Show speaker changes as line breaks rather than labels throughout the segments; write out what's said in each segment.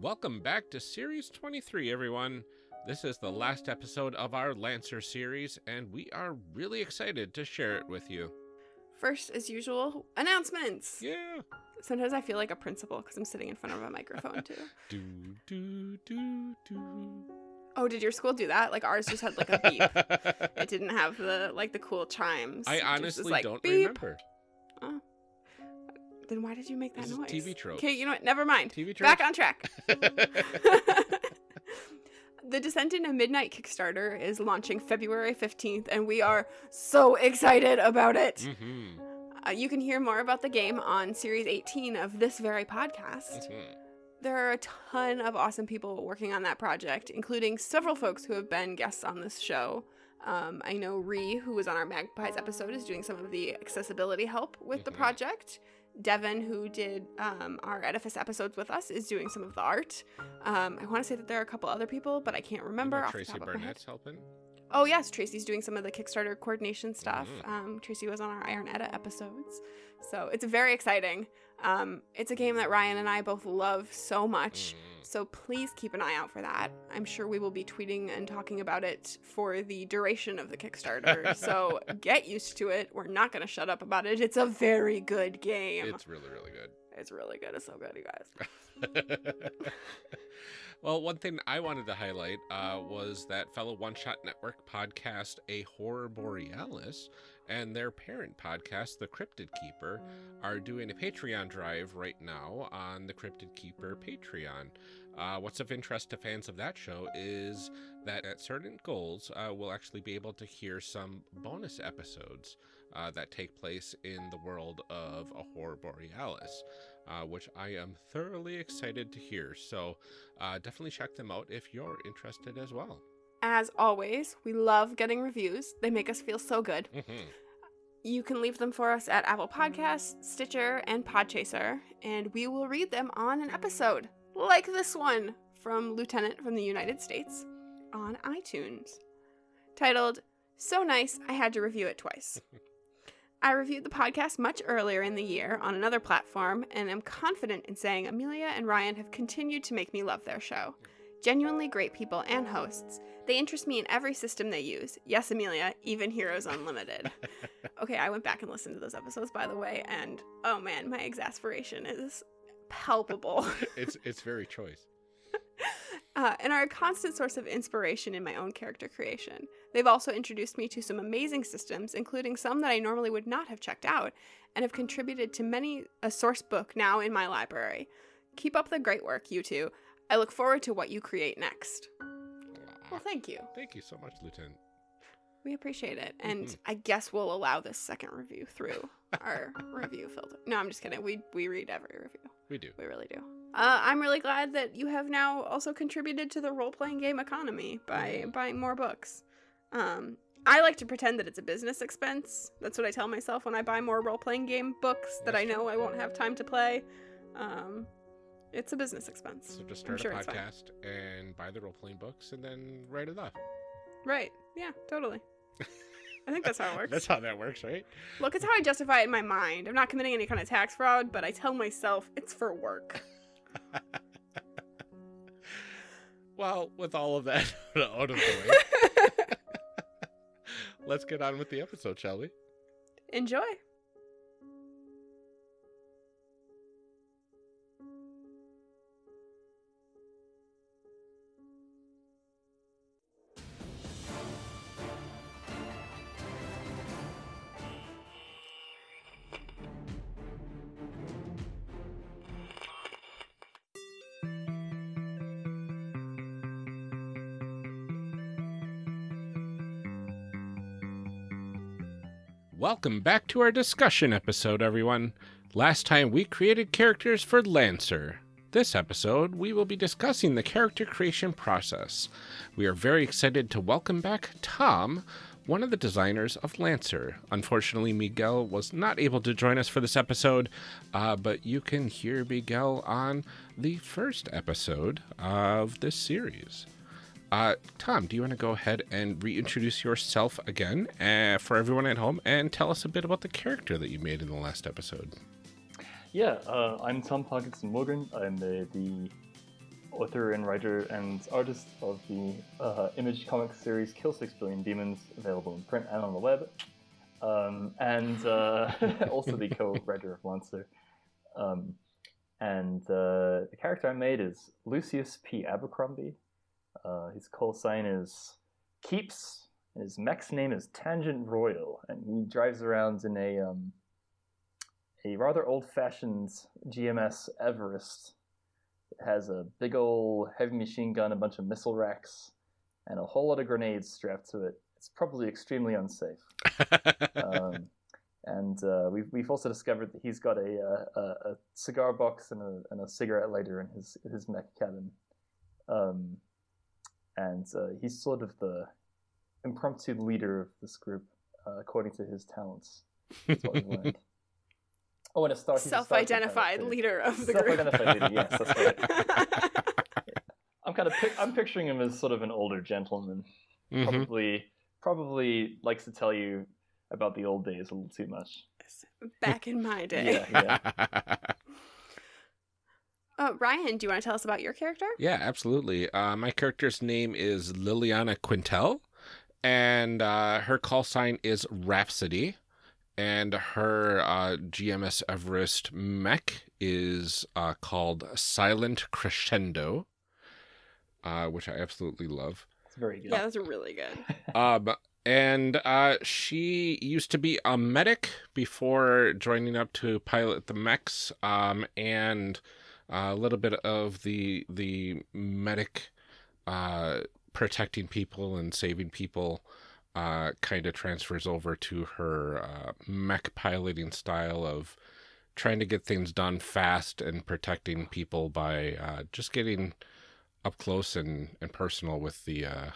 Welcome back to Series 23, everyone. This is the last episode of our Lancer series, and we are really excited to share it with you.
First, as usual, announcements.
Yeah.
Sometimes I feel like a principal because I'm sitting in front of a microphone too.
Do, do, do, do.
Oh, did your school do that? Like ours just had like a beep. it didn't have the like the cool chimes.
I
It just was
honestly
like,
don't
beep.
remember.
Then why did you make that
This is
noise?
TV tropes.
Okay, you know what? Never mind.
TV
trope.
Back
on track. the Descent into Midnight Kickstarter is launching February 15th, and we are so excited about it.
hmm
Uh, you can hear more about the game on Series 18 of this very podcast.
hmm
There are a ton of awesome people working on that project, including several folks who have been guests on this show. Um, I know Ree, who was on our Magpies episode, is doing some of the accessibility help with the
Mhm.
project. Devin, who did um, our Edifice episodes with us, is doing some of the art. Um, I want to say that there are a couple other people, but I can't remember. off the
Tracy
top of my head.
Barnett's helping.
Oh yes, Tracy's doing some of the Kickstarter coordination stuff.
Mhm.
Um, Tracy was on our Iron Edda episodes, so it's very exciting. Um, it's a game that Ryan and I both love so much.
Mhm.
So please keep an eye out for that. I'm sure we will be tweeting and talking about it for the duration of the Kickstarter. so get used to it. We're not going to shut up about it. It's a very good game.
It's really, really good.
It's really good. It's so good, you guys.
well, one thing I wanted to highlight uh, was that fellow One Shot Network podcast, A Horror Borealis, and their parent podcast, The Cryptid Keeper, are doing a Patreon drive right now on the Cryptid Keeper Patreon. Uh, what's of interest to fans of that show is that at certain goals, uh, we'll actually be able to hear some bonus episodes uh, that take place in the world of A Horror Borealis uh, which I am thoroughly excited to hear. So uh, definitely check them out if you're interested as well.
As always, we love getting reviews. They make us feel so good.
Mhm.
You can leave them for us at Apple Podcasts, Stitcher, and Podchaser, and we will read them on an episode, like this one from Lieutenant from the United States on iTunes, titled So Nice I Had to Review It Twice. I reviewed the podcast much earlier in the year on another platform, and am confident in saying Amelia and Ryan have continued to make me love their show. Genuinely great people and hosts. They interest me in every system they use. Yes, Amelia, even Heroes Unlimited. okay, I went back and listened to those episodes, by the way, and oh man, my exasperation is palpable.
it's it's very choice.
uh, and are a constant source of inspiration in my own character creation. They've also introduced me to some amazing systems, including some that I normally would not have checked out, and have contributed to many a source book now in my library. Keep up the great work, you two. I look forward to what you create next. Well, thank you.
Thank you so much, Lieutenant.
We appreciate it. And
Mhm.
I guess we'll allow this second review through our review filter. No, I'm just kidding. We we read every review.
We do.
We really do. Uh, I'm really glad that you have now also contributed to the role playing game economy by
Mhm.
buying more books. Um, I like to pretend that it's a business expense. That's what I tell myself when I buy more role playing game books that I
That's
know I won't have time to play. Um, it's a business expense.
So just start
sure
a podcast and buy the role playing books and then write it off.
Right. Yeah, totally. I think that's how it works.
That's how that works, right?
Look, it's how I justify it in my mind. I'm not committing any kind of tax fraud, but I tell myself it's for work.
Well, with all of that out of the way, let's get on with the episode, shall we?
Enjoy.
Welcome back to our discussion episode, everyone. Last time we created characters for Lancer. This episode, we will be discussing the character creation process. We are very excited to welcome back Tom, one of the designers of Lancer. Unfortunately, Miguel was not able to join us for this episode, uh, but you can hear Miguel on the first episode of this series. Uh, Tom, do you want to go ahead and reintroduce yourself again uh, for everyone at home and tell us a bit about the character that you made in the last episode?
Yeah, uh, I'm Tom Parkinson Morgan. I'm uh, the author and writer and artist of the uh, image comic series Kill Six Billion Demons, available in print and on the web, um, and uh, also the co-writer of Monster. Um, and the character I made is Lucius P. Abercrombie. Uh, his call sign is Keeps. His mech's name is Tangent Royal, and he drives around in a um, a rather old-fashioned GMS Everest. It has a big old heavy machine gun, a bunch of missile racks, and a whole lot of grenades strapped to it. It's probably extremely unsafe. um, and uh, we've, we've also discovered that he's got a, a, a cigar box and a, and a cigarette lighter in his his mech cabin. Um, and uh, he's sort of the impromptu leader of this group, uh, according to his talents. That's what we've learned. Oh, and a star.
Self-identified leader of the group.
Self-identified leader. Yes, that's right. I'm kind of I'm picturing him as sort of an older gentleman,
Mhm.
probably probably likes to tell you about the old days a little too much.
Back in my day.
Yeah, yeah.
Uh, Ryan, do you want to tell us about your character?
Yeah, absolutely. Uh, my character's name is Liliana Quintel, and uh, her call sign is Rhapsody, and her uh, GMS Everest mech is uh, called Silent Crescendo, uh, which I absolutely love.
It's very good.
Yeah, that's really good.
Um, and uh, she used to be a medic before joining up to pilot the mechs, um, and a little bit of the the medic uh, protecting people and saving people uh, kind of transfers over to her uh, mech piloting style of trying to get things done fast and protecting people by uh, just getting up close and, and personal with the uh,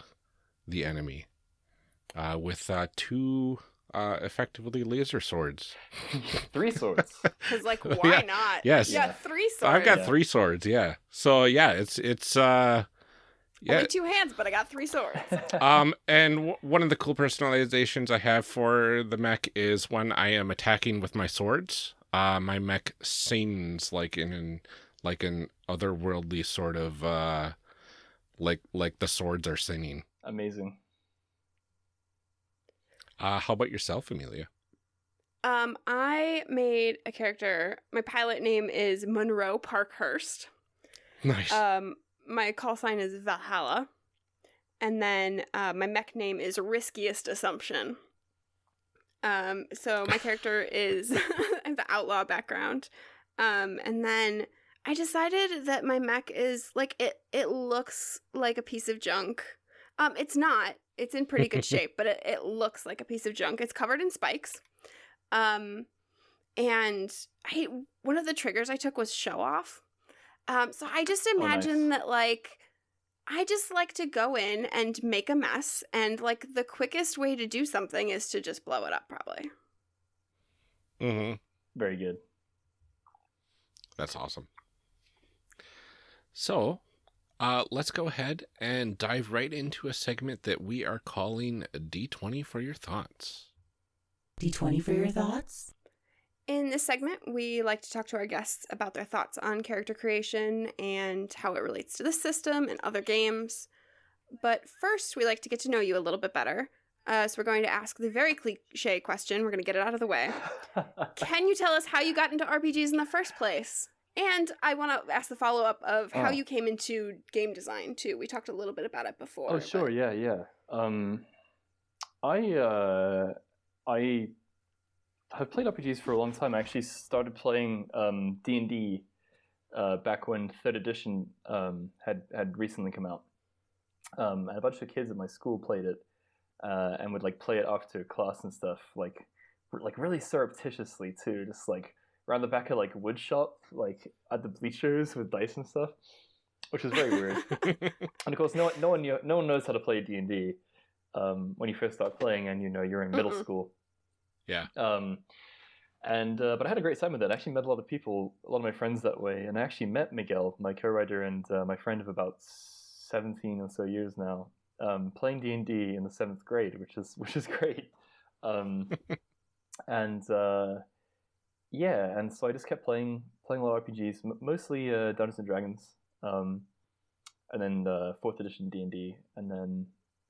the enemy. Uh, with uh, two uh, effectively laser swords.
Three swords.
Because, like, why
Yeah.
not?
Yes.
Yeah,
Yeah.
three swords.
I've got
Yeah.
three swords. Yeah. So yeah, it's it's uh yeah.
Only two hands, but I got three swords.
um, and w- one of the cool personalizations I have for the mech is when I am attacking with my swords. Uh, my mech sings like in an like an otherworldly sort of uh, like like the swords are singing.
Amazing.
Uh, how about yourself, Amelia?
Um, I made a character. My pilot name is Monroe Parkhurst.
Nice.
Um, my call sign is Valhalla, and then uh, my mech name is Riskiest Assumption. Um, so my character is the outlaw background, um, and then I decided that my mech is like it. It looks like a piece of junk. Um, it's not. It's in pretty good shape, but it, it looks like a piece of junk. It's covered in spikes. Um, and I one of the triggers I took was show off. Um, so I just imagine that like I just like to go in and make a mess, and like the quickest way to do something is to just blow it up, probably.
mm-hmm.
Very good.
That's awesome. So, uh, let's go ahead and dive right into a segment that we are calling D20 for your thoughts.
D20 for your thoughts?
In this segment, we like to talk to our guests about their thoughts on character creation and how it relates to the system and other games. But first, we like to get to know you a little bit better. Uh, so we're going to ask the very cliche question. We're going to get it out of the way. Can you tell us how you got into RPGs in the first place? And I want to ask the follow up of how
Oh.
you came into game design too. We talked a little bit about it before.
Oh, sure.
but-
Yeah, yeah. Um, I uh, I have played RPGs for a long time. I actually started playing um, D and D uh, back when Third Edition um, had had recently come out. Um, and a bunch of kids at my school played it uh, and would like play it after class and stuff, like r- like really surreptitiously too, just like around the back of like wood shop, like at the bleachers with dice and stuff, which was very weird. And of course, no, no one knew, no one knows how to play D and D um, when you first start playing, and you know you're in middle
Mm-mm.
school.
Yeah.
Um, and uh, but I had a great time with it. I actually met a lot of people, a lot of my friends that way, and I actually met Miguel, my co-writer and uh, my friend of about seventeen or so years now, um, playing D and D in the seventh grade, which is which is great. Um, and uh, yeah, and so I just kept playing playing a lot of RPGs, m- mostly uh, Dungeons and Dragons. Um, and then the fourth edition D and D, and then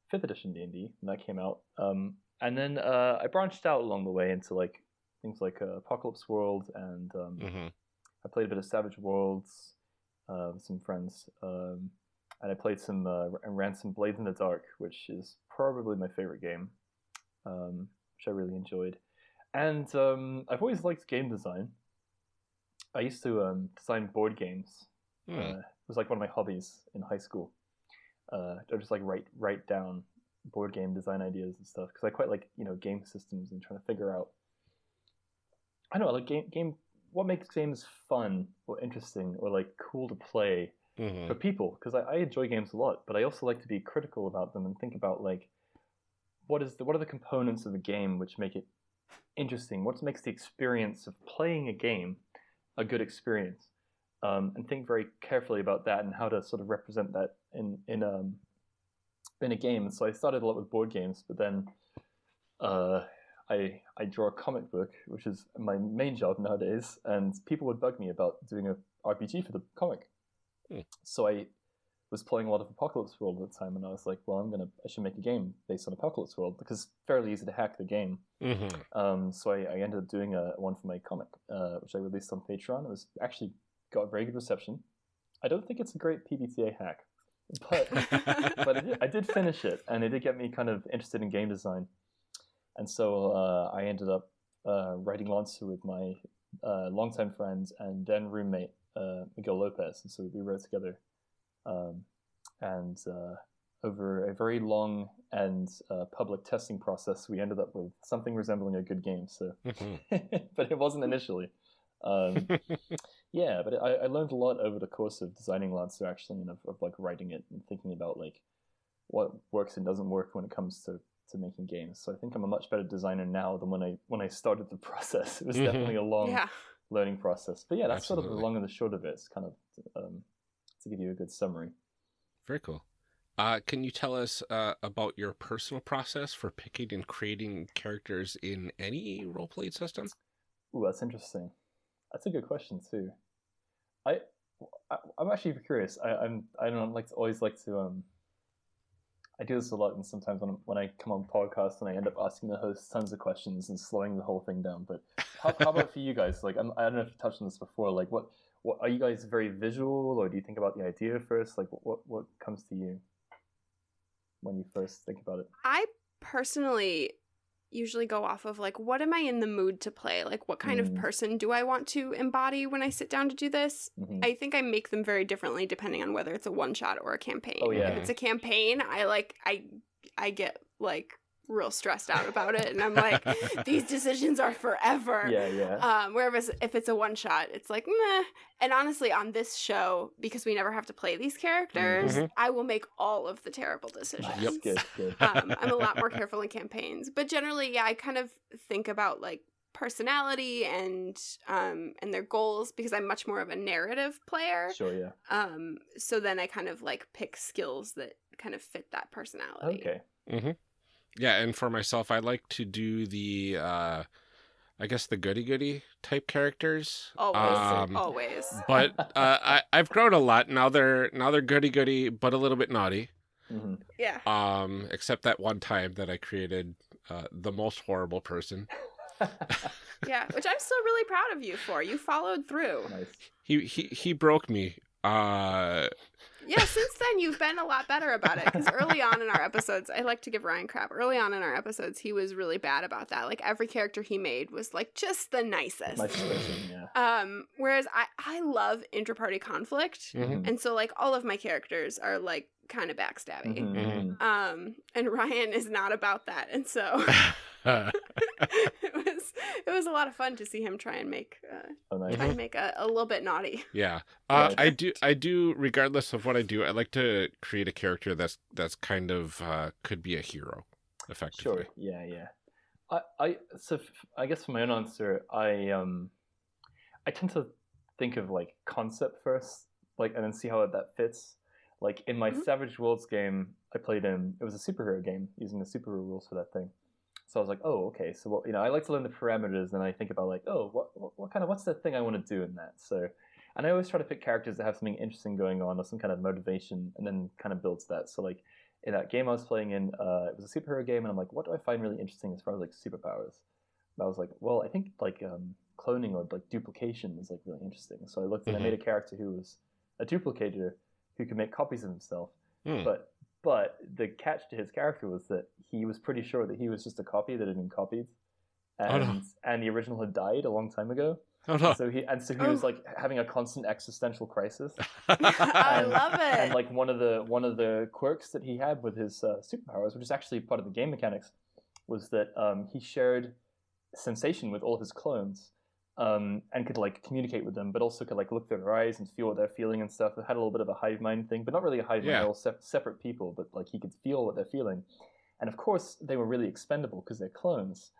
fifth edition D and D when that came out. Um, and then uh, I branched out along the way into like things like uh, Apocalypse World, and um,
hmm
I played a bit of Savage Worlds uh, with some friends, um, and I played some uh, and ran some Blades in the Dark, which is probably my favorite game, um, which I really enjoyed. And um, I've always liked game design. I used to um, design board games.
Hmm.
Uh, it was like one of my hobbies in high school. Uh, I just like write write down board game design ideas and stuff because I quite like you know game systems and trying to figure out. I don't know, like game game. What makes games fun or interesting or like cool to play
hmm
for people? Because I, I enjoy games a lot, but I also like to be critical about them and think about like what is the what are the components of a game which make it interesting? What makes the experience of playing a game a good experience? Um, and think very carefully about that and how to sort of represent that in in um in a game. So I started a lot with board games, but then uh, I I draw a comic book, which is my main job nowadays, and people would bug me about doing a RPG for the comic.
Hmm.
So I was playing a lot of Apocalypse World at the time, and I was like, well, I'm gonna I should make a game based on Apocalypse World because it's fairly easy to hack the game.
hmm
Um, so I, I ended up doing a one for my comic, uh, which I released on Patreon. It was actually got very good reception. I don't think it's a great PBTA hack, but but I did, I did finish it, and it did get me kind of interested in game design. And so uh, I ended up uh, writing Lancer with my uh, longtime friend and then roommate uh, Miguel Lopez, and so we wrote together. Um, and uh, over a very long and uh, public testing process, we ended up with something resembling a good game. So,
hmm
but it wasn't initially. Um, yeah, but I, I learned a lot over the course of designing Lancer actually, and of, of like writing it and thinking about like what works and doesn't work when it comes to, to making games. So I think I'm a much better designer now than when I when I started the process. It was
Mhm.
definitely a long
Yeah.
learning process. But yeah, that's sort of the long and the short of it. It's kind of um, to give you a good summary.
Very cool. Uh, can you tell us uh, about your personal process for picking and creating characters in any role playing system?
Ooh, that's interesting. That's a good question too. I, I I'm actually curious. I, I'm I don't like to always like to um. I do this a lot, and sometimes when, when I come on podcasts and I end up asking the host tons of questions and slowing the whole thing down. But how, how about for you guys? Like, I'm, I don't know if you touched on this before. Like, what, what are you guys very visual, or do you think about the idea first? Like, what, what comes to you when you first think about it?
I personally usually go off of like what am I in the mood to play? Like what kind of
Mm.
person do I want to embody when I sit down to do this?
hmm
I think I make them very differently depending on whether it's a one shot or a campaign.
Oh, yeah.
If it's a campaign, I like I I get like real stressed out about it and I'm like these decisions are forever.
Yeah, yeah.
Um, whereas if it's a one shot, it's like meh. And honestly, on this show, because we never have to play these characters,
Mhm.
I will make all of the terrible decisions.
Nice, Good, good.
um, I'm a lot more careful in campaigns, but generally, yeah, I kind of think about like personality and um and their goals because I'm much more of a narrative player.
Sure, yeah.
Um, so then I kind of like pick skills that kind of fit that personality.
Okay.
hmm Yeah, and for myself, I like to do the, uh, I guess the goody goody type characters.
Always,
Um,
always.
but uh, I, I've grown a lot now. They're now they're goody goody, but a little bit naughty.
hmm
Yeah.
Um, except that one time that I created uh, the most horrible person.
Yeah, which I'm still really proud of you for. You followed through.
nice.
He he he broke me. Uh,
Yeah, since then you've been a lot better about it. Because early on in our episodes, I like to give Ryan crap. Early on in our episodes, he was really bad about that. Like every character he made was like just the nicest.
Nice person, yeah.
Um, whereas I I love interparty conflict,
mhm.
and so like all of my characters are like kind of backstabby.
Mhm,
Mhm.
mhm.
Um, and Ryan is not about that, and so it was it was a lot of fun to see him try and make uh,
Oh, nice.
try and make a, a little bit naughty.
yeah. Uh, I do. I do. Regardless of what I do, I like to create a character that's that's kind of uh, could be a hero, effectively.
Sure. Yeah, yeah. I, I so f- I guess for my own answer, I um, I tend to think of like concept first, like, and then see how that fits. Like in my
Mhm.
Savage Worlds game, I played in it was a superhero game using the superhero rules for that thing. So I was like, oh, okay. So what you know, I like to learn the parameters, and I think about like, oh, what what, what kind of what's the thing I want to do in that? So And I always try to pick characters that have something interesting going on or some kind of motivation, and then kind of builds that. So like in that game I was playing in, uh, it was a superhero game, and I'm like, what do I find really interesting as far as like superpowers? And I was like, well, I think like um, cloning or like duplication is like really interesting. So I looked and I made a character who was a duplicator who could make copies of himself.
Hmm.
But but the catch to his character was that he was pretty sure that he was just a copy that had been copied,
Oh,
and
no.
and the original had died a long time ago.
Oh no.
So he and so he was
Oh.
like having a constant existential crisis.
I
And-
love it.
And like one of the one of the quirks that he had with his uh, superpowers, which is actually part of the game mechanics, was that um, he shared sensation with all his clones. Um, and could like communicate with them, but also could like look through their eyes and feel what they're feeling and stuff. It had a little bit of a hive mind thing, but not really a hive mind.
Yeah.
They're all sep- separate people, but like he could feel what they're feeling. And of course, they were really expendable because they're clones.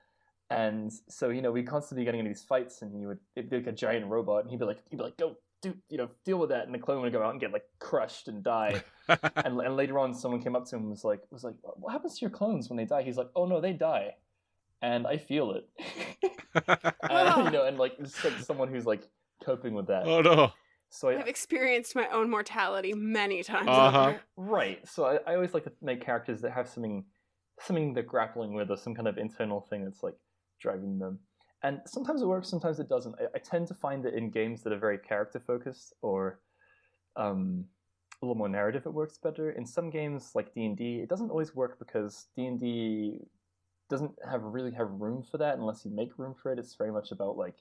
And so you know, we constantly getting into these fights, and he would it'd be like a giant robot, and he'd be like, he'd be like, go do you know deal with that, and the clone would go out and get like crushed and die. and, and later on, someone came up to him and was like, was like, what happens to your clones when they die? He's like, oh no, they die, and I feel it. and, you know, and like it's like someone who's like coping with that.
oh no.
So I,
I've experienced my own mortality many times.
Uh-huh.
Right. So I, I always like to make characters that have something, something they're grappling with, or some kind of internal thing that's like driving them. And sometimes it works, sometimes it doesn't. I, I tend to find that in games that are very character focused or um, a little more narrative, it works better. In some games like D and D, it doesn't always work because D and D doesn't have really have room for that unless you make room for it. It's very much about like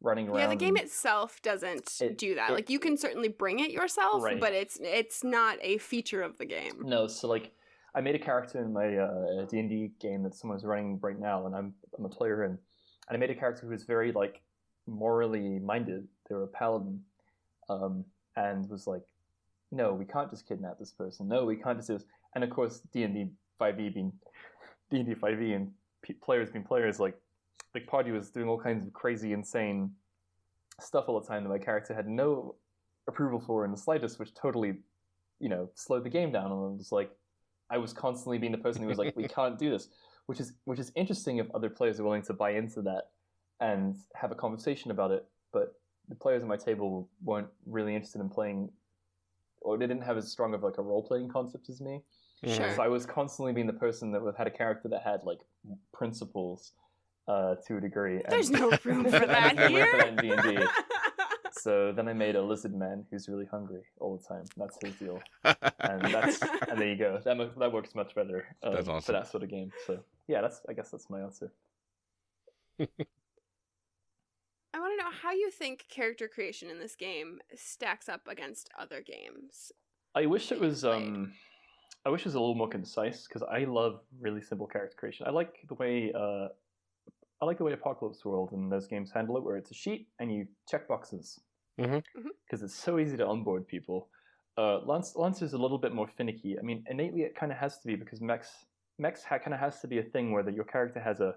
running around.
Yeah, the game itself doesn't
It-
do that.
it-
like you can certainly bring it yourself,
Right.
but it's it's not a feature of the game.
No, so like I made a character in my uh, D and D game that someone's running right now, and I'm I'm a player in, and I made a character who was very like morally minded. They were a paladin, um, and was like, no, we can't just kidnap this person. No, we can't just do this. And of course, D and D five e being D and D five e and players being players, like the party was doing all kinds of crazy, insane stuff all the time that my character had no approval for in the slightest, which totally, you know, slowed the game down. And I was like, I was constantly being the person who was like, we can't do this, which is which is interesting if other players are willing to buy into that and have a conversation about it. But the players at my table weren't really interested in playing, or they didn't have as strong of like a role playing concept as me.
Sure.
So I was constantly being the person that had a character that had like principles uh, to a degree. and-
There's no room for that
there's no room for
here.
in D&D. So then I made a lizard man who's really hungry all the time. That's his deal, and that's and there you go. That that works much better um,
That's
for that sort of game. So yeah, that's I guess that's my answer.
I want to know how you think character creation in this game stacks up against other games.
I wish it was
played.
um, I wish it was a little more concise because I love really simple character creation. I like the way uh, I like the way Apocalypse World and those games handle it, where it's a sheet and you check boxes
Mhm.
Mhm.
because it's so easy to onboard people. Uh, Lance Lancer's a little bit more finicky. I mean, innately it kind of has to be because mechs mechs ha- kind of has to be a thing where the, your character has a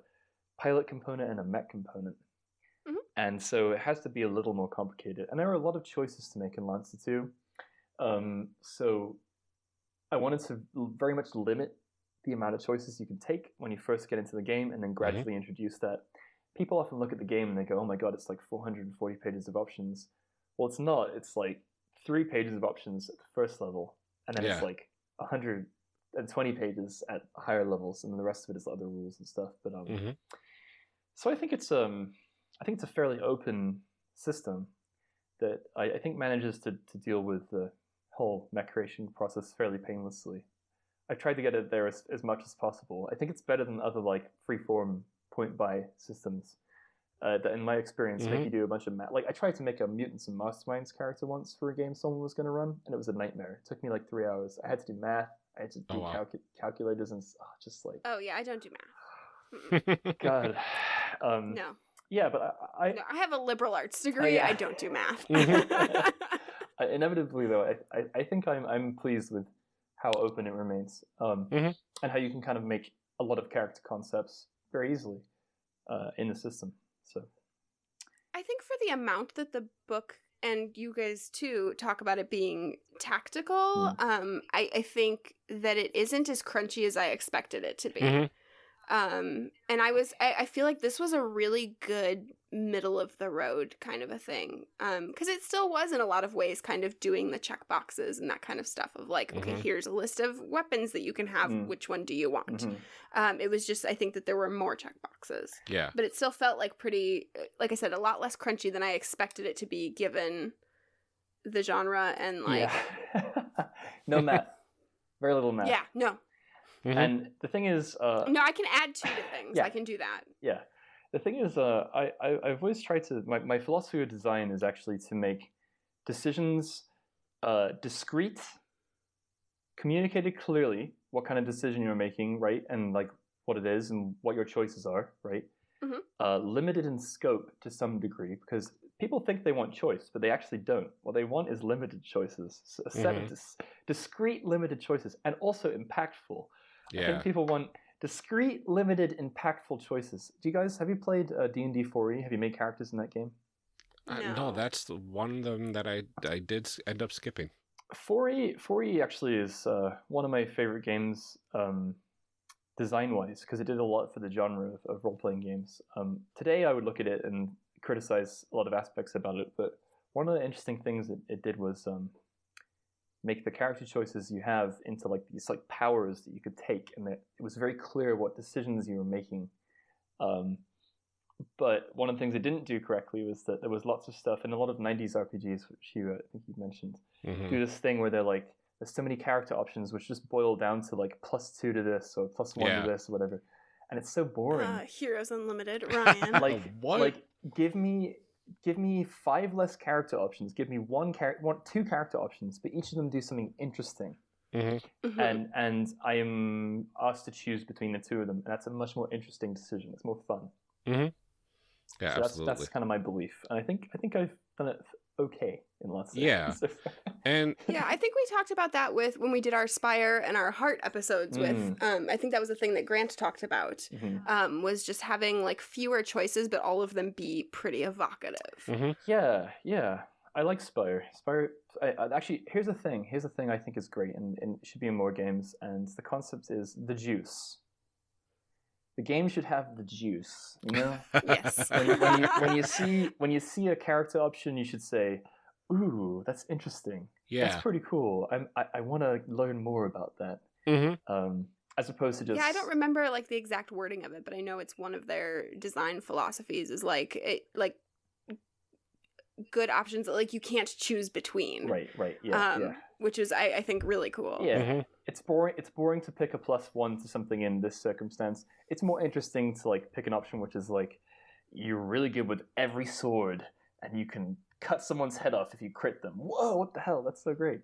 pilot component and a mech component.
Mhm.
And so it has to be a little more complicated. And there are a lot of choices to make in Lancer 2. Um, so I wanted to very much limit the amount of choices you can take when you first get into the game and then gradually introduce that. People often look at the game and they go, oh my god, it's like 440 pages of options. Well, it's not. It's like three pages of options at the first level, and then
Yeah.
it's like 120 pages at higher levels, and then the rest of it is other rules and stuff. But um,
Mhm.
so I think it's um, I think it's a fairly open system that I, I think manages to, to deal with the whole mech creation process fairly painlessly. I've tried to get it there as, as much as possible. I think it's better than other like freeform point buy systems. Uh, that in my experience make
Mhm.
you do a bunch of math. Like I tried to make a mutants and masterminds character once for a game someone was going to run, and it was a nightmare. It took me like three hours. I had to do math. I had to do
Oh, wow.
calcu- calculators and oh, just like
Oh yeah, I don't do math.
God. Um,
No,
Yeah, but I, I,
no, I have a liberal arts degree.
yeah.
I don't do math.
I- inevitably though I, I, I think I'm I'm pleased with how open it remains um,
Mhm.
and how you can kind of make a lot of character concepts very easily uh, in the system. So
I think for the amount that the book and you guys too talk about it being tactical,
Mm.
um, I, I think that it isn't as crunchy as I expected it to be.
Mhm.
Um, and I was, I, I feel like this was a really good middle of the road kind of a thing. Um, because it still was in a lot of ways kind of doing the check boxes and that kind of stuff of like, okay,
Mhm.
here's a list of weapons that you can have.
Mm.
Which one do you want?
Mhm.
Um, it was just, I think that there were more check boxes,
Yeah.
but it still felt like pretty, like I said, a lot less crunchy than I expected it to be given the genre and like,
yeah. no math. Very little math.
yeah, no,
Mhm.
And the thing is, uh,
no, I can add two to things.
Yeah.
I can do that.
yeah, the thing is, uh, I, I I've always tried to. My, my philosophy of design is actually to make decisions uh, discrete, communicated clearly what kind of decision you're making, right, and like what it is and what your choices are, right.
Mhm.
Uh, limited in scope to some degree because people think they want choice, but they actually don't. What they want is limited choices, s- a set
Mhm.
of dis- discrete, limited choices, and also impactful. I
Yeah.
think people want discrete, limited, impactful choices. Do you guys have you played uh, D and D 4e? Have you made characters in that game?
Uh,
No.
no, that's the one of them that I I did end up skipping.
4e 4e actually is uh, one of my favorite games um, design wise because it did a lot for the genre of, of role playing games. Um, today I would look at it and criticize a lot of aspects about it, but one of the interesting things that it did was um, make the character choices you have into like these like powers that you could take, and that it was very clear what decisions you were making. Um, but one of the things it didn't do correctly was that there was lots of stuff in a lot of '90s RPGs, which you uh, I think you mentioned,
Mhm.
do this thing where they're like, there's so many character options which just boil down to like plus two to this or plus one
Yeah.
to this or whatever, and it's so boring.
Uh, Heroes Unlimited, Ryan.
like,
What?
like give me give me five less character options. Give me one character, one two character options, but each of them do something interesting.
Mhm.
Mhm.
And and I am asked to choose between the two of them, and that's a much more interesting decision. It's more fun.
Yeah,
so that's
absolutely.
that's kind of my belief, and I think I think I've done it okay in lots of
Yeah. And
yeah, I think we talked about that with when we did our Spire and our Heart episodes. With
Mm.
um, I think that was the thing that Grant talked about.
Mhm.
Um, was just having like fewer choices, but all of them be pretty evocative.
Mhm.
Yeah, yeah. I like Spire. Spire. I, I, actually, here's the thing. Here's the thing I think is great, and, and it should be in more games. And the concept is the juice. The game should have the juice. You know,
Yes.
when, you- when you when you see when you see a character option, you should say, "Ooh, that's interesting.
yeah.
That's pretty cool. I'm, I I want to learn more about that."
Mhm.
Um, as opposed to just
Yeah, I don't remember like the exact wording of it, but I know it's one of their design philosophies is like it like good options that like you can't choose between.
Right, right, yeah,
um,
yeah.
Which is I, I think really cool.
Yeah,
Mhm.
it's boring. It's boring to pick a plus one to something in this circumstance. It's more interesting to like pick an option which is like you're really good with every sword, and you can cut someone's head off if you crit them. Whoa, what the hell? That's so great.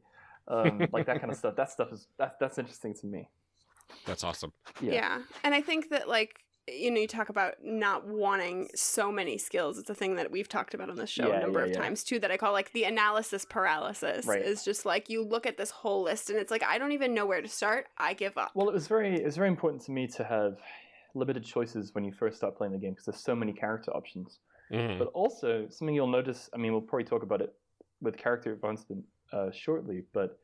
Um, like that kind of stuff. That stuff is that, that's interesting to me.
That's awesome.
Yeah.
Yeah. And I think that like you know, you talk about not wanting so many skills. It's a thing that we've talked about on this show
Yeah,
a number
yeah,
of
yeah.
times too. That I call like the analysis paralysis.
Right.
Is just like you look at this whole list and it's like I don't even know where to start. I give up.
Well, it was very it was very important to me to have limited choices when you first start playing the game because there's so many character options.
Mhm.
But also something you'll notice. I mean, we'll probably talk about it with character advancement uh, shortly. But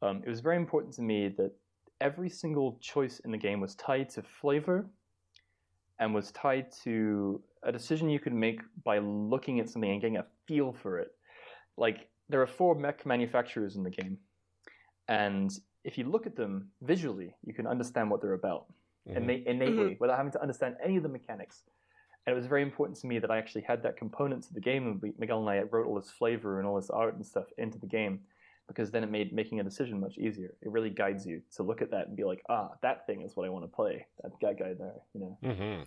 um, it was very important to me that every single choice in the game was tied to flavor and was tied to a decision you could make by looking at something and getting a feel for it. Like there are four mech manufacturers in the game, and if you look at them visually, you can understand what they're about
Mhm.
inna- innately without having to understand any of the mechanics. And it was very important to me that I actually had that component to the game, and Miguel and I wrote all this flavor and all this art and stuff into the game, because then it made making a decision much easier. It really guides you to look at that and be like, ah, that thing is what I want to play. That guy there, you know.
Mhm.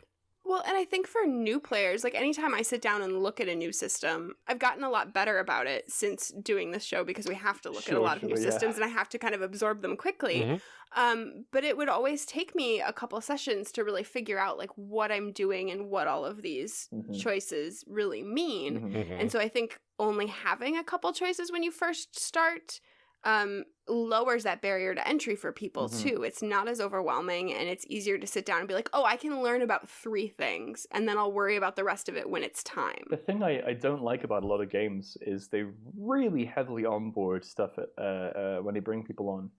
Well, and I think for new players, like anytime I sit down and look at a new system, I've gotten a lot better about it since doing this show because we have to look at a
Sure,
lot of new
yeah.
systems and I have to kind of absorb them quickly.
Mhm.
Um, but it would always take me a couple sessions to really figure out like what I'm doing and what all of these
Mhm.
choices really mean.
Mhm.
Mhm.
And so I think only having a couple choices when you first start um, lowers that barrier to entry for people
Mhm.
too. It's not as overwhelming and it's easier to sit down and be like, oh, I can learn about three things and then I'll worry about the rest of it when it's time.
The thing I, I don't like about a lot of games is they really heavily onboard stuff at, uh, uh, when they bring people on.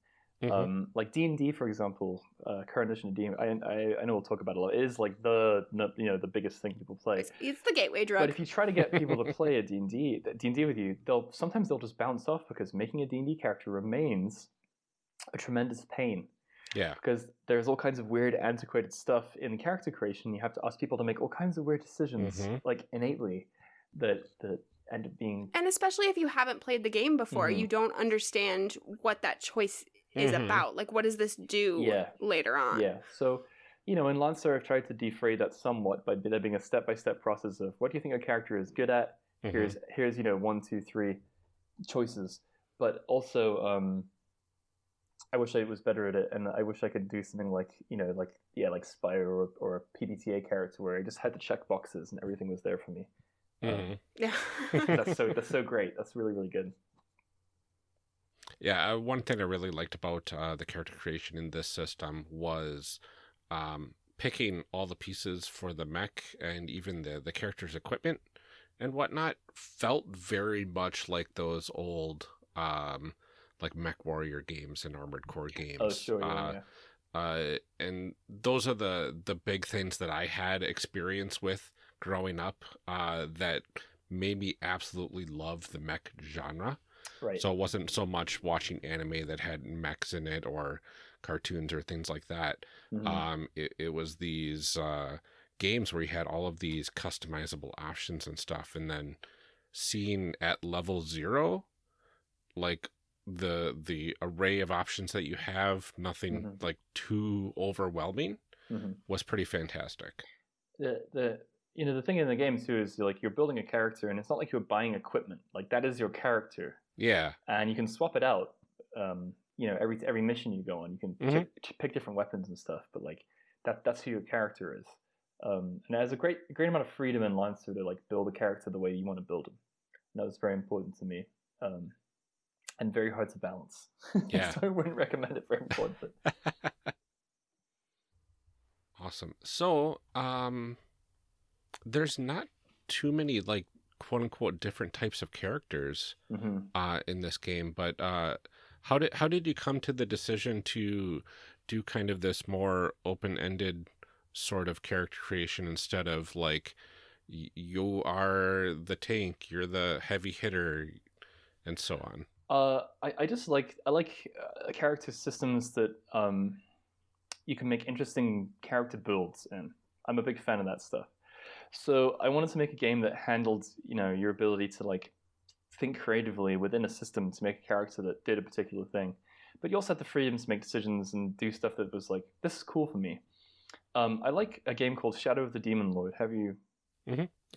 Mhm.
Um, like D and D, for example, uh, current edition of D. I, I I know we'll talk about it a lot. It is like the the- you know the biggest thing people play.
It's, it's the gateway drug.
But if you try to get people to play a D&D, D&D with you, they'll sometimes they'll just bounce off because making a D&D character remains a tremendous pain
yeah.
because there's all kinds of weird antiquated stuff in character creation. You have to ask people to make all kinds of weird decisions
Mhm.
like innately that that end up being
and especially if you haven't played the game before,
Mhm.
you don't understand what that choice is
Mhm.
about. Like, what does this do
Yeah.
later on?
Yeah. So, you know, in Lancer, I've tried to defray that somewhat by there being a step-by-step process of what do you think a character is good at.
Mhm.
Here's here's you know one, two, three choices, but also um, I wish I was better at it, and I wish I could do something like you know like yeah like Spire or or a PBTA character where I just had to check boxes and everything was there for me. Um,
Mhm.
Yeah.
that's so that's so great. That's really really good.
Yeah, uh, one thing I really liked about uh, the character creation in this system was um, picking all the pieces for the mech and even the the character's equipment and whatnot felt very much like those old um, like Mech Warrior games and Armored Core games.
Oh sure, yeah,
Uh,
yeah.
uh, and those are the the big things that I had experience with growing up uh, that made me absolutely love the mech genre.
Right.
So it wasn't so much watching anime that had mechs in it or cartoons or things like that.
Mhm.
Um, it, it was these uh, games where you had all of these customizable options and stuff, and then seeing at level zero, like the the array of options that you have, nothing
Mhm.
like too overwhelming,
Mhm.
was pretty fantastic.
the the you know the thing in the game too is like you're building a character and it's not like you're buying equipment like that is your character
Yeah,
and you can swap it out um you know every every mission you go on you can
Mhm.
pick, pick different weapons and stuff but like that that's who your character is um and it has a great a great amount of freedom in Lancer to like build a character the way you want to build him and that was very important to me um and very hard to balance
Yeah.
so I wouldn't recommend it very important but
awesome. So, um, there's not too many like quote unquote different types of characters
Mhm.
uh, in this game. But uh, how did how did you come to the decision to do kind of this more open ended sort of character creation instead of like you are the tank, you're the heavy hitter, and so on.
Uh, I, I just like I like uh, character systems that um, you can make interesting character builds in. I'm a big fan of that stuff. So I wanted to make a game that handled you know your ability to like think creatively within a system to make a character that did a particular thing, but you also had the freedom to make decisions and do stuff that was like this is cool for me. Um, I like a game called Shadow of the Demon Lord. Have you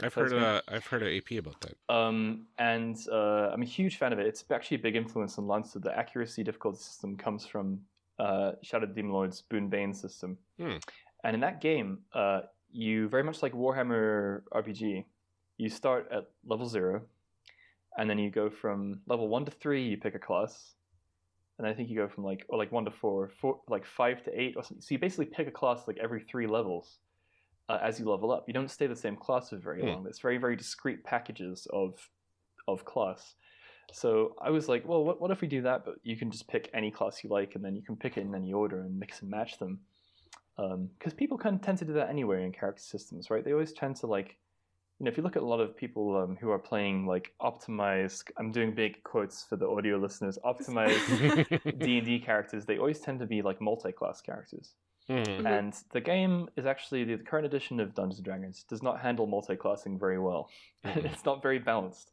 I've heard uh, I've heard of AP about that.
um, and uh, I'm a huge fan of it. It's actually a big influence on Lancer. The accuracy difficulty system comes from uh, Shadow Demon Lord's Boon Bane system.
Hmm.
And in that game, uh, you very much like Warhammer RPG, you start at level zero, and then you go from level one to three. You pick a class, and I think you go from like or like one to four, four like five to eight, or something. So you basically pick a class like every three levels uh, as you level up. You don't stay the same class for very
Hmm.
long. It's very very discrete packages of of class. So I was like, well, what, what if we do that? But you can just pick any class you like, and then you can pick it in any order and mix and match them. Because people kind of tend to do that anyway in character systems, right? They always tend to like, you know, if you look at a lot of people um, who are playing like optimized, I'm doing big quotes for the audio listeners, optimized D and D characters. They always tend to be like multi-class characters.
Mhm.
Mhm.
And the game is actually the current edition of Dungeons and Dragons does not handle multi-classing very well.
Mhm.
it's not very balanced,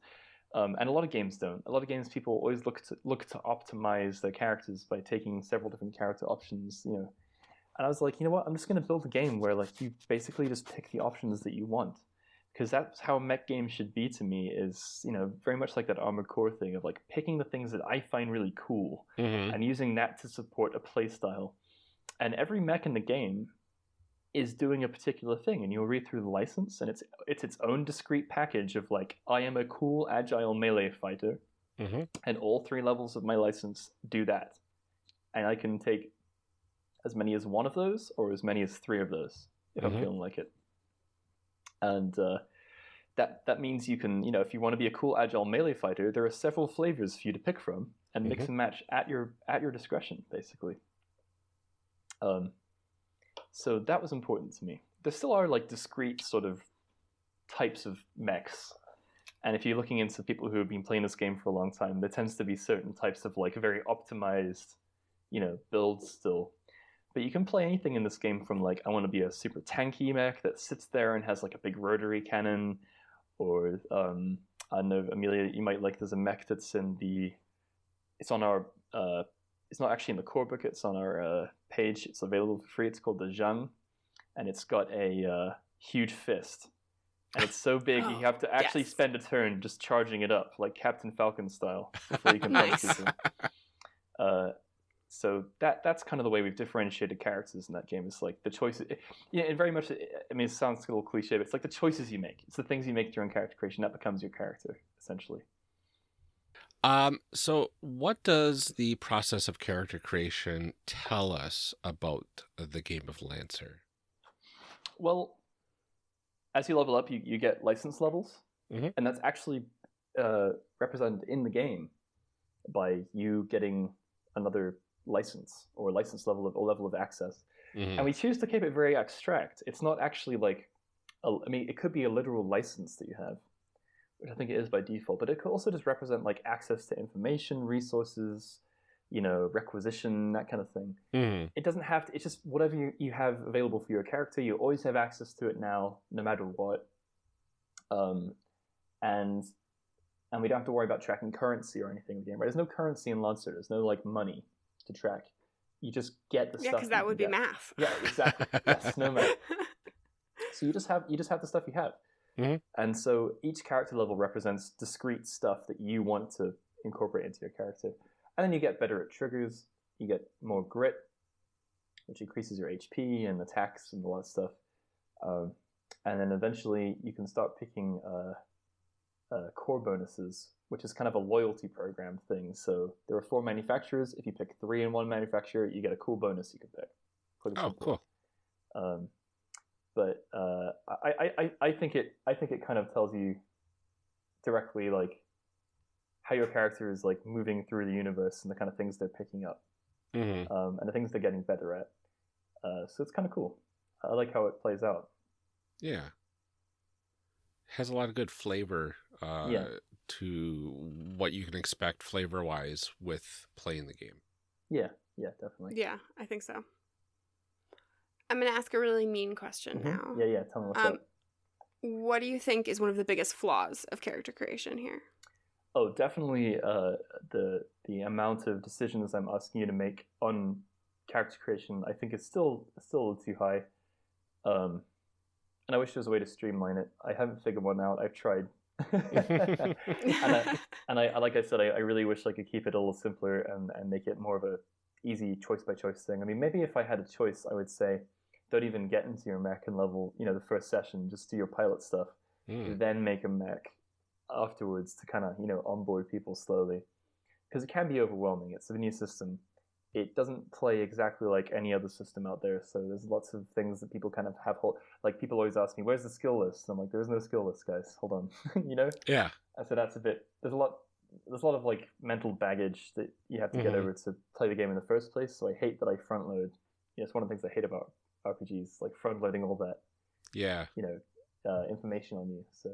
um, and a lot of games don't. A lot of games people always look to look to optimize their characters by taking several different character options. You know, and I was like, you know what? I'm just going to build a game where like you basically just pick the options that you want, because that's how a mech game should be to me. Is you know very much like that Armored Core thing of like picking the things that I find really cool
Mhm.
and using that to support a playstyle. And every mech in the game is doing a particular thing, and you'll read through the license, and it's it's its own discrete package of like I am a cool agile melee fighter,
Mhm.
and all three levels of my license do that, and I can take as many as one of those or as many as three of those if
Mhm.
I'm feeling like it. And uh, that that means you can, you know, if you want to be a cool agile melee fighter, there are several flavors for you to pick from and mix
Mhm.
and match at your at your discretion, basically. Um, so that was important to me. There still are like discrete sort of types of mechs, and if you're looking into people who have been playing this game for a long time, there tends to be certain types of like very optimized, you know, builds still. But you can play anything in this game from like I want to be a super tanky mech that sits there and has like a big rotary cannon, or um, I don't know Amelia, you might like there's a mech that's in the, it's on our, uh, it's not actually in the core book. It's on our uh, page. It's available for free. It's called the Zheng, and it's got a uh, huge fist, and it's so big you
Oh,
have to actually
yes.
spend a turn just charging it up like Captain Falcon style before you can punch
Nice.
people. Uh, so that that's kind of the way we've differentiated characters in that game. It's like the choices. Yeah, and very much. I mean, it sounds a little cliche, but it's like the choices you make. It's the things you make during character creation that becomes your character essentially.
Um, so what does the process of character creation tell us about the game of Lancer?
Well, as you level up, you, you get license levels,
Mhm.
and that's actually uh, represented in the game by you getting another license or license level of or level of access.
Mhm.
And we choose to keep it very abstract. It's not actually like, a, I mean, it could be a literal license that you have, which I think it is by default, but it could also just represent like access to information, resources, you know, requisition, that kind of thing.
Mhm.
It doesn't have to, it's just whatever you, you have available for your character, you always have access to it now, no matter what. Um, and and we don't have to worry about tracking currency or anything in the game, right? There's no currency in Lancer, there's no like money to track. You just get the
Yeah,
stuff.
Yeah,
because
that
can
would be
get.
math.
Yeah, exactly. yes, no math. So you just have you just have the stuff you have,
Mhm.
and so each character level represents discrete stuff that you want to incorporate into your character, and then you get better at triggers. You get more grit, which increases your HP and attacks and a lot of stuff, um, and then eventually you can start picking uh, uh, core bonuses, which is kind of a loyalty program thing. So there are four manufacturers. If you pick three in one manufacturer, you get a cool bonus you can pick.
Oh, cool.
Um, but uh, I, I, I, I think it I think it kind of tells you directly like how your character is like moving through the universe and the kind of things they're picking up
Mhm.
um, and the things they're getting better at. Uh, so it's kind of cool. I like how it plays out.
Yeah. Has a lot of good flavor uh,
Yeah.
To what you can expect flavor wise with playing the game.
Yeah, yeah, definitely.
Yeah, I think so. I'm gonna ask a really mean question
Mhm.
now.
Yeah, yeah. Tell me what's
Um,
up.
What do you think is one of the biggest flaws of character creation here?
Oh, definitely. Uh, the the amount of decisions I'm asking you to make on character creation, I think, is still still a little too high. Um, and I wish there was a way to streamline it. I haven't figured one out. I've tried. and I, and I, like I said, I, I really wish I could keep it a little simpler and, and make it more of a easy choice by choice thing. I mean, maybe if I had a choice, I would say, don't even get into your mech and level, you know, the first session. Just do your pilot stuff
Mm.
then make a mech afterwards to kind of you know onboard people slowly because it can be overwhelming it's a new system it doesn't play exactly like any other system out there so there's lots of things that people kind of have hold like people always ask me where's the skill list i'm like there's no skill list guys hold on you know
Yeah.
and so that's a bit there's a lot there's a lot of like mental baggage that you have to get
Mhm.
over to play the game in the first place so i hate that i front load you know, it's one of the things i hate about rpgs like front loading all that
Yeah.
you know uh, information on you so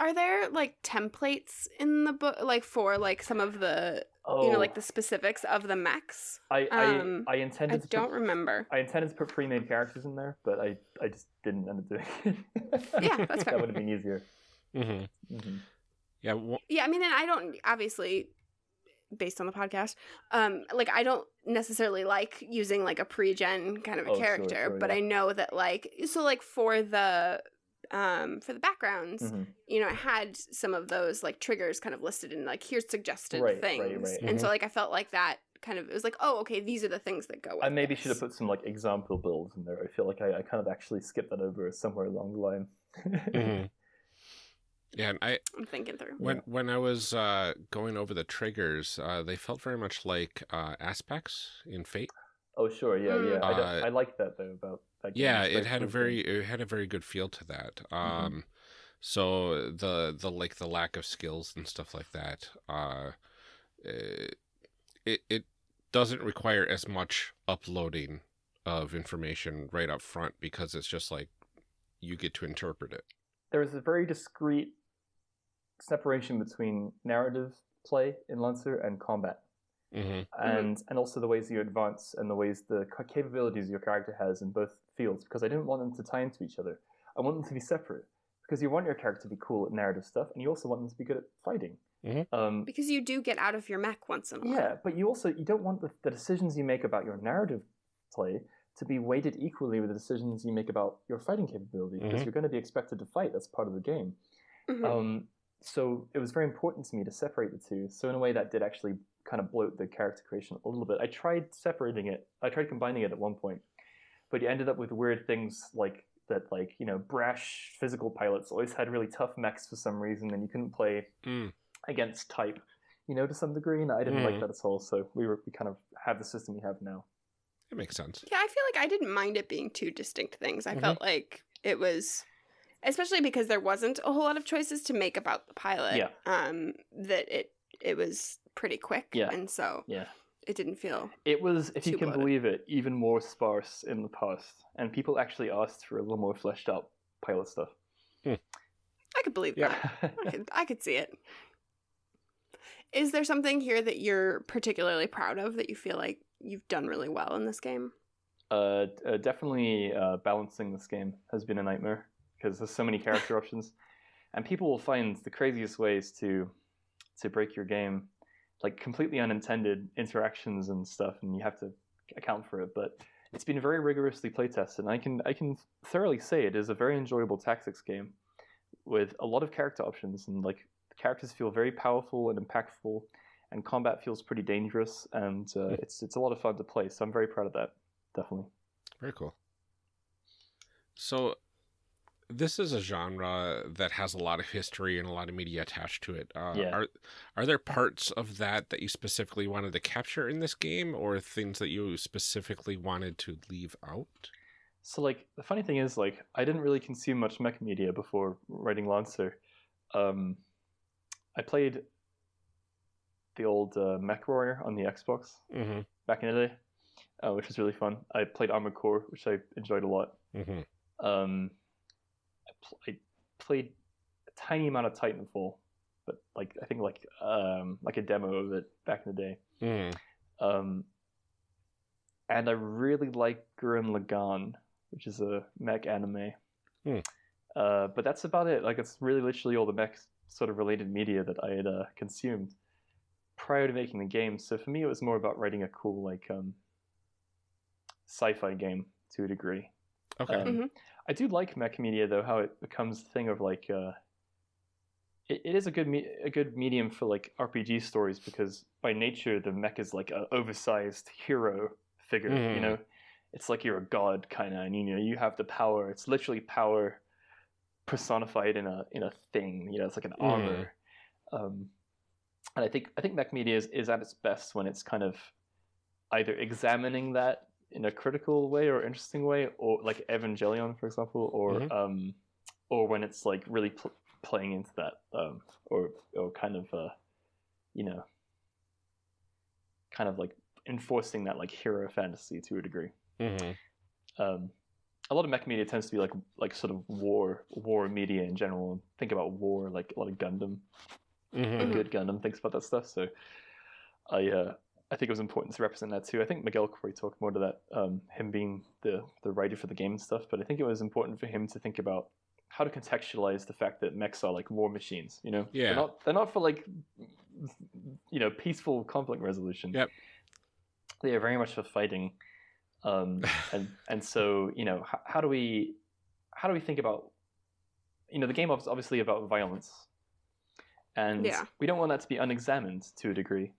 Are there like templates in the book, like for like some of the
oh
you know like the specifics of the mechs?
I I,
Um,
I
I
intended to
don't
put,
remember.
I intended to put pre-made characters in there, but I, I just didn't end up doing it.
Yeah, that's fair.
that would have been easier.
hmm
hmm
Yeah. w-
Yeah, I mean, and I don't obviously, based on the podcast, um, like I don't necessarily like using like a pre-gen kind of a
Oh, sure,
character,
sure,
but
yeah.
I know that like so like for the um for the backgrounds
hmm
you know it had some of those like triggers kind of listed in like here's suggested
Right, right,
things
right.
and so like i felt like that kind of it was like oh okay these are the things that go with
I maybe
this.
should have put some like example builds in there. I feel like I, I kind of actually skipped that over somewhere along the line.
mhm. Yeah, and I
i'm thinking through
when when I was uh, going over the triggers, uh, they felt very much like uh, aspects in Fate.
Oh sure, yeah,
Mm.
yeah. I,
Uh,
I like that though about that game.
Yeah, it had a very it had a very good feel to that.
Mm-hmm.
Um, So the the like the lack of skills and stuff like that, uh, it it doesn't require as much uploading of information right up front because it's just like you get to interpret it.
There is a very discreet separation between narrative play in Lancer and combat.
Mm-hmm.
and and also the ways you advance and the ways the capabilities your character has in both fields because I didn't want them to tie into each other. I want them to be separate because you want your character to be cool at narrative stuff and you also want them to be good at fighting.
Mhm.
Um,
Because you do get out of your mech once in a while.
yeah, but you also you don't want the, the decisions you make about your narrative play to be weighted equally with the decisions you make about your fighting capability because
Mhm.
you're going to be expected to fight. That's part of the game.
Mhm.
Um, so it was very important to me to separate the two. So in a way, that did actually kind of bloat the character creation a little bit. I tried separating it. I tried combining it at one point, but you ended up with weird things like that. Like you know, brash physical pilots always had really tough mechs for some reason, and you couldn't play
Mm.
against type. You know, to some degree, and I didn't like
Mhm.
that at all. So we were we kind of have the system we have now.
It makes sense.
Yeah, I feel like I didn't mind it being two distinct things. I
Mhm.
felt like it was, especially because there wasn't a whole lot of choices to make about the pilot.
Yeah.
Um, that it it was pretty quick.
Yeah.
And so
Yeah.
It didn't feel.
It was, if you can
bloated.
believe it, even more sparse in the past, and people actually asked for a little more fleshed out pilot stuff.
I could believe
Yeah.
that. I could, I could see it. Is there something here that you're particularly proud of that you feel like you've done really well in this game?
Uh, uh, definitely uh, balancing this game has been a nightmare because there's so many character options, and people will find the craziest ways to to break your game, like completely unintended interactions and stuff, and you have to account for it. But it's been very rigorously playtested, and I can I can thoroughly say it is a very enjoyable tactics game with a lot of character options, and like characters feel very powerful and impactful, and combat feels pretty dangerous, and uh, it's it's a lot of fun to play. So I'm very proud of that. Definitely.
Very cool. So, this is a genre that has a lot of history and a lot of media attached to it. Uh,
Yeah.
Are are there parts of that that you specifically wanted to capture in this game, or things that you specifically wanted to leave out?
So like the funny thing is like I didn't really consume much mech media before writing Lancer. Um, I played the old uh, Mech Warrior on the Xbox
Mm-hmm.
back in the day, uh, which was really fun. I played Armored Core, which I enjoyed a lot.
Mm-hmm.
Um, I, pl- I played a tiny amount of Titanfall, but like I think like um, like a demo of it back in the day.
Mm-hmm.
Um, and I really like Gurren Lagann, which is a mech anime.
Hmm.
Uh, but that's about it. Like it's really literally all the mech sort of related media that I had uh, consumed prior to making the game. So for me, it was more about writing a cool like um, sci-fi game to a degree.
Okay.
Um,
Mhm.
I do like mech media though, how it becomes a thing of like uh, it, it is a good me- a good medium for like RPG stories because by nature the mech is like an oversized hero figure. You
Mhm.
know, it's like you're a god kind of, and you know you have the power. It's literally power personified in a in a thing. You know, it's like an
Mhm.
armor. Um, and I think I think mech media is, is at its best when it's kind of either examining that in a critical way or interesting way, or like Evangelion, for example, or
Mhm.
um, or when it's like really pl- playing into that, um, or or kind of uh, you know, kind of like enforcing that like hero fantasy to a degree.
Mm-hmm.
Um, a lot of mech media tends to be like like sort of war war media in general. Think about war like a lot of Gundam
Mm-hmm.
a good Gundam thinks about that stuff. So I uh, I think it was important to represent that too. I think Miguel could probably talk more to that, um, him being the the writer for the game and stuff. But I think it was important for him to think about how to contextualize the fact that mechs are like war machines. You know,
Yeah.
they're not they're not for like you know peaceful conflict resolution.
Yep.
They are very much for fighting. Um, and and so you know how, how do we how do we think about you know the game is obviously about violence and
Yeah.
we don't want that to be unexamined to a degree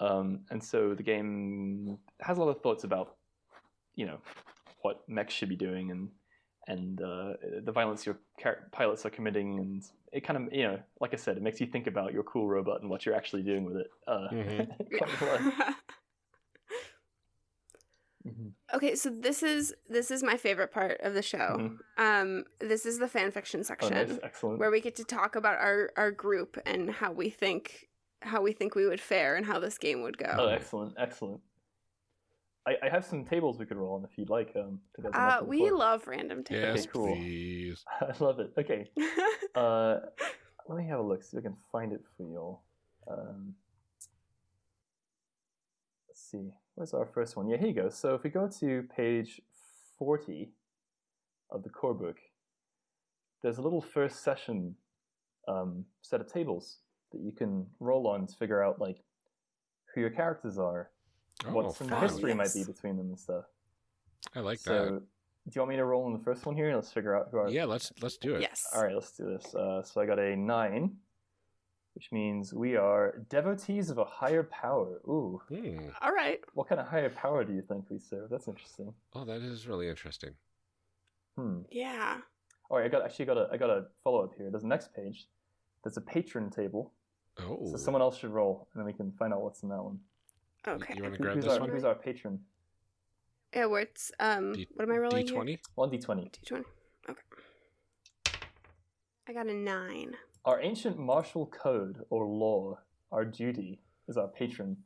um, and so the game has a lot of thoughts about you know what mechs should be doing and and uh, the violence your char- pilots are committing and it kind of you know like i said it makes you think about your cool robot and what you're actually doing with it uh,
Mhm.
quite a lot. Mhm.
Okay, so this is this is my favorite part of the show.
Mhm.
Um, this is the fan fiction
Oh,
section
nice, excellent.
where we get to talk about our our group and how we think how we think we would fare and how this game would go.
Oh, excellent, excellent. I, I have some tables we could roll on if you'd like. Um, to get them
Uh,
up on the
we
floor.
love random tables.
Yes,
cool.
please.
I love it. Okay, uh, let me have a look see if I can find it for you all. Um, let's see, where's our first one? Yeah, here you go. So if we go to page 40 of the core book, there's a little first session um, set of tables that you can roll on to figure out like who your characters are,
Oh,
what some
fun.
history might be between them and stuff.
I like that.
so,
that.
do you want me to roll on the first one here? Let's figure out who our
Yeah, let's let's do it.
yes.
all right, let's do this. Uh, so I got a nine, which means we are devotees of a higher power. Ooh,
Hmm.
All right.
what kind of higher power do you think we serve? That's interesting.
Oh, that is really interesting.
Hmm.
Yeah.
All right, I got actually got a I got a follow up here. There's the next page. There's a patron table.
Oh,
So someone else should roll, and then we can find out what's in that one.
Okay.
you want to grab
who's
this
our
one?
Who's our patron?
Yeah, where it's um
D-
what am I rolling
D twenty.
One d twenty.
D20. Okay. I got a 9.
Our ancient martial code or law, our duty, is our patron.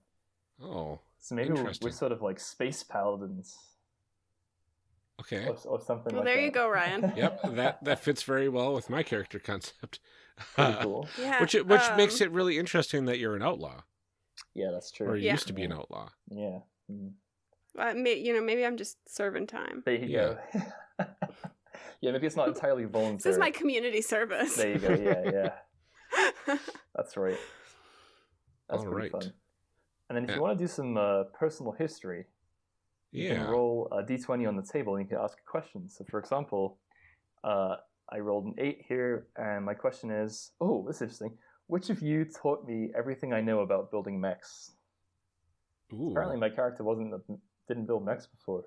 Oh,
So maybe we're, we're sort of like space paladins
okay.
or, or something
Well,
like
there
that.
you go, Ryan.
Yep, that that fits very well with my character concept.
Pretty cool.
Yeah.
which it- which makes
um,
it really interesting that you're an outlaw,
Yeah, that's true.
or you
Yeah.
used to be an outlaw.
Yeah. Mm.
Uh, may, you know, maybe I'm just serving time.
There you
Yeah.
go. yeah, maybe it's not entirely voluntary.
This is my community service.
There you go. Yeah, yeah. That's right. That's
All
pretty
right.
fun. And then if
Yeah.
you want to do some uh, personal history, you
Yeah.
can roll a d20 on the table and you can ask a question. So, for example, uh, I rolled an 8 here, and my question is oh, this is interesting. Which of you taught me everything I know about building mechs?
Ooh.
Apparently, my character wasn't didn't build mechs before.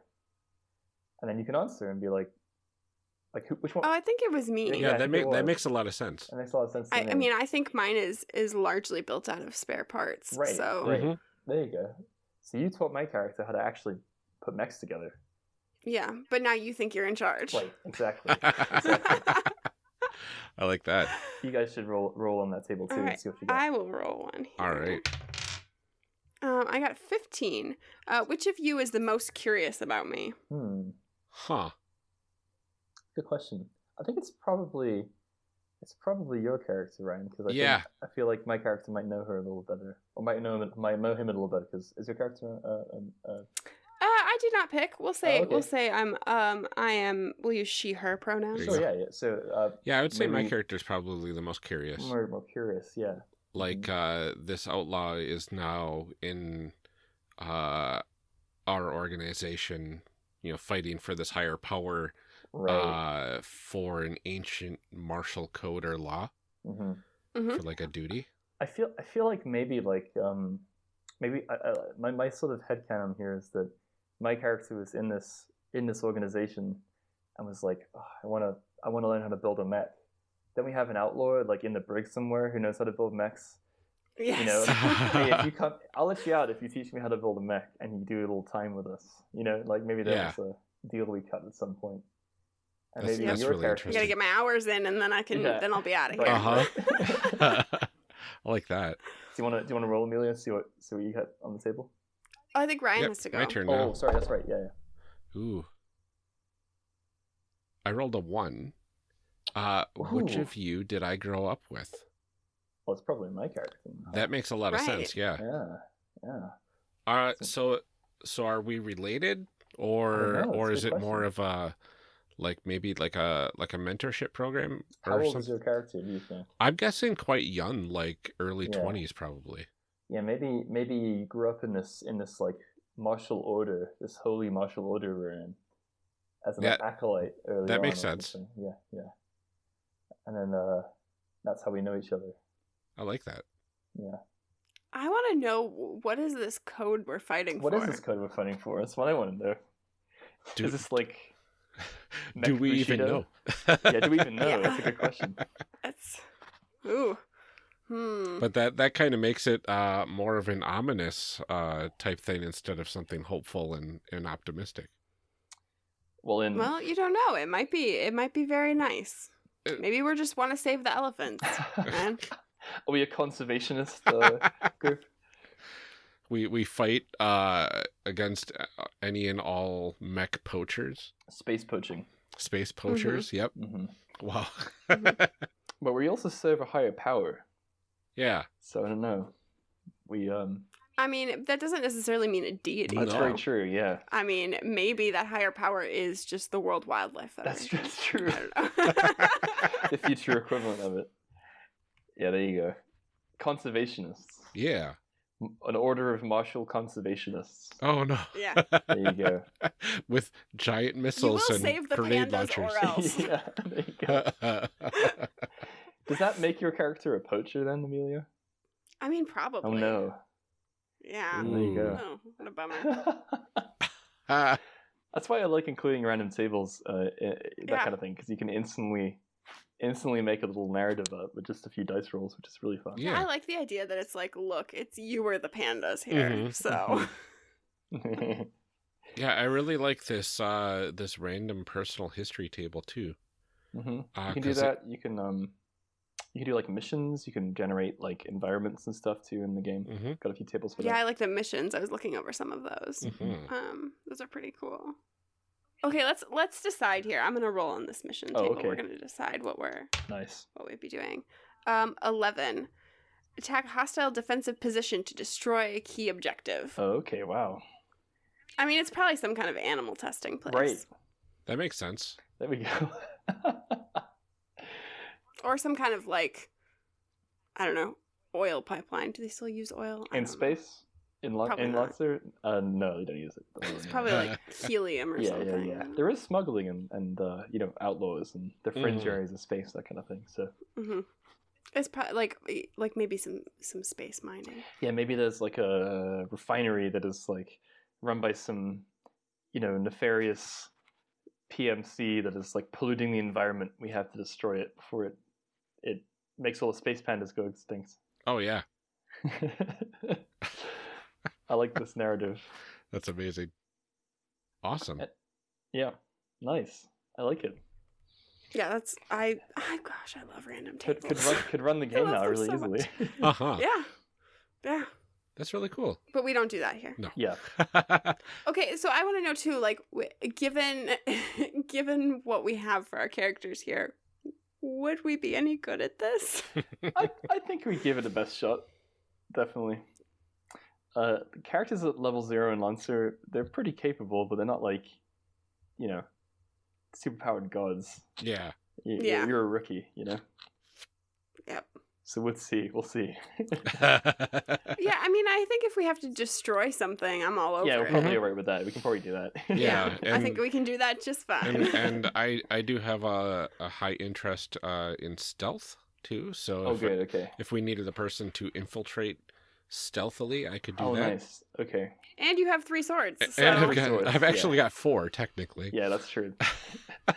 And then you can answer and be like, like who, which one?
oh, I think it was me.
yeah,
Yeah,
that
think
make,
it
that makes a lot of sense.
It makes a lot of sense. To
I,
me.
I mean, I think mine is is largely built out of spare parts.
Right,
So
right.
Mhm.
there you go. So you taught my character how to actually put mechs together.
Yeah, but now you think you're in charge.
Right, exactly. exactly.
I like that.
You guys should roll roll on that table too
All
and see what you got.
I will roll one.
All
here.
right.
Um, I got 15. Uh, which of you is the most curious about me?
Hmm.
Huh.
Good question. I think it's probably it's probably your character, Ryan, because I
Yeah.
think, I feel like my character might know her a little better, or might know him, might know him a little better. Because is your character? Uh, um, uh,
Uh, I did not pick. We'll say
Oh, okay.
we'll say I'm um I am. We'll use she her pronouns.
There
sure, yeah, yeah. So uh,
Yeah, I would say my
character
is probably the most curious.
more more curious, yeah.
Like uh this outlaw is now in uh our organization, you know, fighting for this higher power
Right.
uh for an ancient martial code or law
hmm
Mhm.
for like a duty.
I feel I feel like maybe like um maybe I, I, my my sort of headcanon here is that my character was in this in this organization and was like "Oh, I want to I want to learn how to build a mech. Then we have an outlaw like in the brig somewhere who knows how to build mechs.
Yes.
You know, hey, if you come, I'll let you out if you teach me how to build a mech and you do a little time with us. You know, like maybe
Yeah.
there's a deal we cut at some point. And
That's-
maybe
that's
your
really
character
I gotta get my hours in, and then I can.
Yeah.
Then I'll be out of here.
Uh-huh. I like that.
Do you want to do you want to roll Amelia? See what see what you got on the table.
Oh, I think Ryan
Yep,
has to go.
my turn now.
Oh, sorry, that's right. Yeah, yeah.
Ooh. I rolled a one. Uh which of you did I grow up with?
Well, it's probably my character.
That makes a lot of sense, yeah.
Yeah, yeah.
Uh, so so are we related or
know,
or is it
good
more of a like maybe like a like a mentorship program Or How
old
something?
is your character? Do you think?
I'm guessing quite young, like early
Yeah.
twenties probably.
Yeah, maybe maybe you grew up in this in this like martial order, this holy martial order we're in, as an
Yeah,
acolyte. Early
that makes
or
sense.
something. Yeah, yeah. And then uh, that's how we know each other.
I like that.
Yeah.
I want to know what is this code we're fighting
What
for?
What is this code we're fighting for? That's what I want to know.
Do,
is this like?
do
Mech
we even know?
Yeah, do we even know?
Yeah.
That's a good question.
That's. Ooh. Hmm.
But that that kind of makes it uh more of an ominous uh type thing instead of something hopeful and and optimistic.
Well, in
Well, you don't know. It might be. It might be very nice.
Uh,
Maybe we just want to save the elephants, man.
are we a conservationist uh, group?
we we fight uh against uh, any and all mech poachers,
Space poaching.
space poachers. Yep.
hmm
Wow.
Mhm.
But we also serve a higher power,
yeah.
so I don't know. We um.
I mean, that doesn't necessarily mean a deity.
That's
No.
very true. Yeah,
I mean, maybe that higher power is just the World Wildlife
that's,
Federation.
that's true.
I don't know.
the future equivalent of it. Yeah, there you go. Conservationists.
Yeah.
An order of martial conservationists.
Oh no.
Yeah.
There you go.
With giant
you
missiles
will
and
save the
grenade launchers.
or else.
yeah, there you go. Does that make your character a poacher then, Amelia?
I mean, probably.
Oh no.
Yeah.
There you go.
Oh, what a bummer.
That's why I like including random tables, uh, i- i- that
Yeah.
kind of thing, because you can instantly, instantly make a little narrative up with just a few dice rolls, which is really fun.
Yeah.
I like the idea that it's like, look, it's you were the pandas here.
Mhm.
So
yeah, I really like this uh this random personal history table too.
hmm
Uh,
you can do
'cause it-
that. You can um, you can do like missions. You can generate like environments and stuff too in the game.
hmm
Got a few tables for
yeah, I like the missions. I was looking over some of those.
hmm
Um, those are pretty cool. Okay, let's let's decide here. I'm gonna roll on this mission
Oh,
table. We're gonna decide what we're
Nice.
what we'd be doing. Um, eleven. Attack a hostile defensive position to destroy a key objective.
Oh, okay. Wow.
I mean, it's probably some kind of animal testing place,
Right.
That makes sense.
There we go.
Or some kind of like, I don't know, oil pipeline. Do they still use oil I
in
don't know.
space. In Lo-
Probably
in
not.
Luxor? Uh, no, they don't use it.
It's probably like helium or
yeah,
something.
yeah, yeah. There is smuggling and, and uh, you know outlaws and the fringe
Mhm.
areas of space, that kind of thing. So
hmm It's probably like like maybe some some space mining.
yeah, maybe there's like a refinery that is like run by some you know nefarious PMC that is like polluting the environment. We have to destroy it before it it makes all the space pandas go extinct.
Oh yeah,
I like this narrative.
that's amazing. Awesome.
Uh, Yeah, nice. I like it.
Yeah, that's I. I gosh, I love random
Could
tables.
could run could run the game now really
so
easily.
Uh huh.
yeah, yeah,
That's really cool.
but we don't do that here.
No.
yeah.
Okay, so I want to know too, like, given given what we have for our characters here, would we be any good at this?
I, I think we give it a best shot. Definitely. Uh, the characters at level zero in Lancer, they're pretty capable, but they're not like, you know, superpowered gods.
yeah.
You,
Yeah.
You're, you're a rookie, you know.
Yep.
So we'll see. We'll see.
Yeah, I mean, I think if we have to destroy something, I'm all over
yeah, we're
it.
probably alright with that. We can probably do that.
Yeah.
I think we can do that just fine.
and and I I do have a, a high interest uh, in stealth too. So
oh,
if,
good. Okay.
if we needed a person to infiltrate stealthily, I could do that.
Oh,
that.
nice. Okay.
and you have three swords. So.
And I've, got,
swords,
I've
yeah.
actually got four technically.
Yeah, that's true.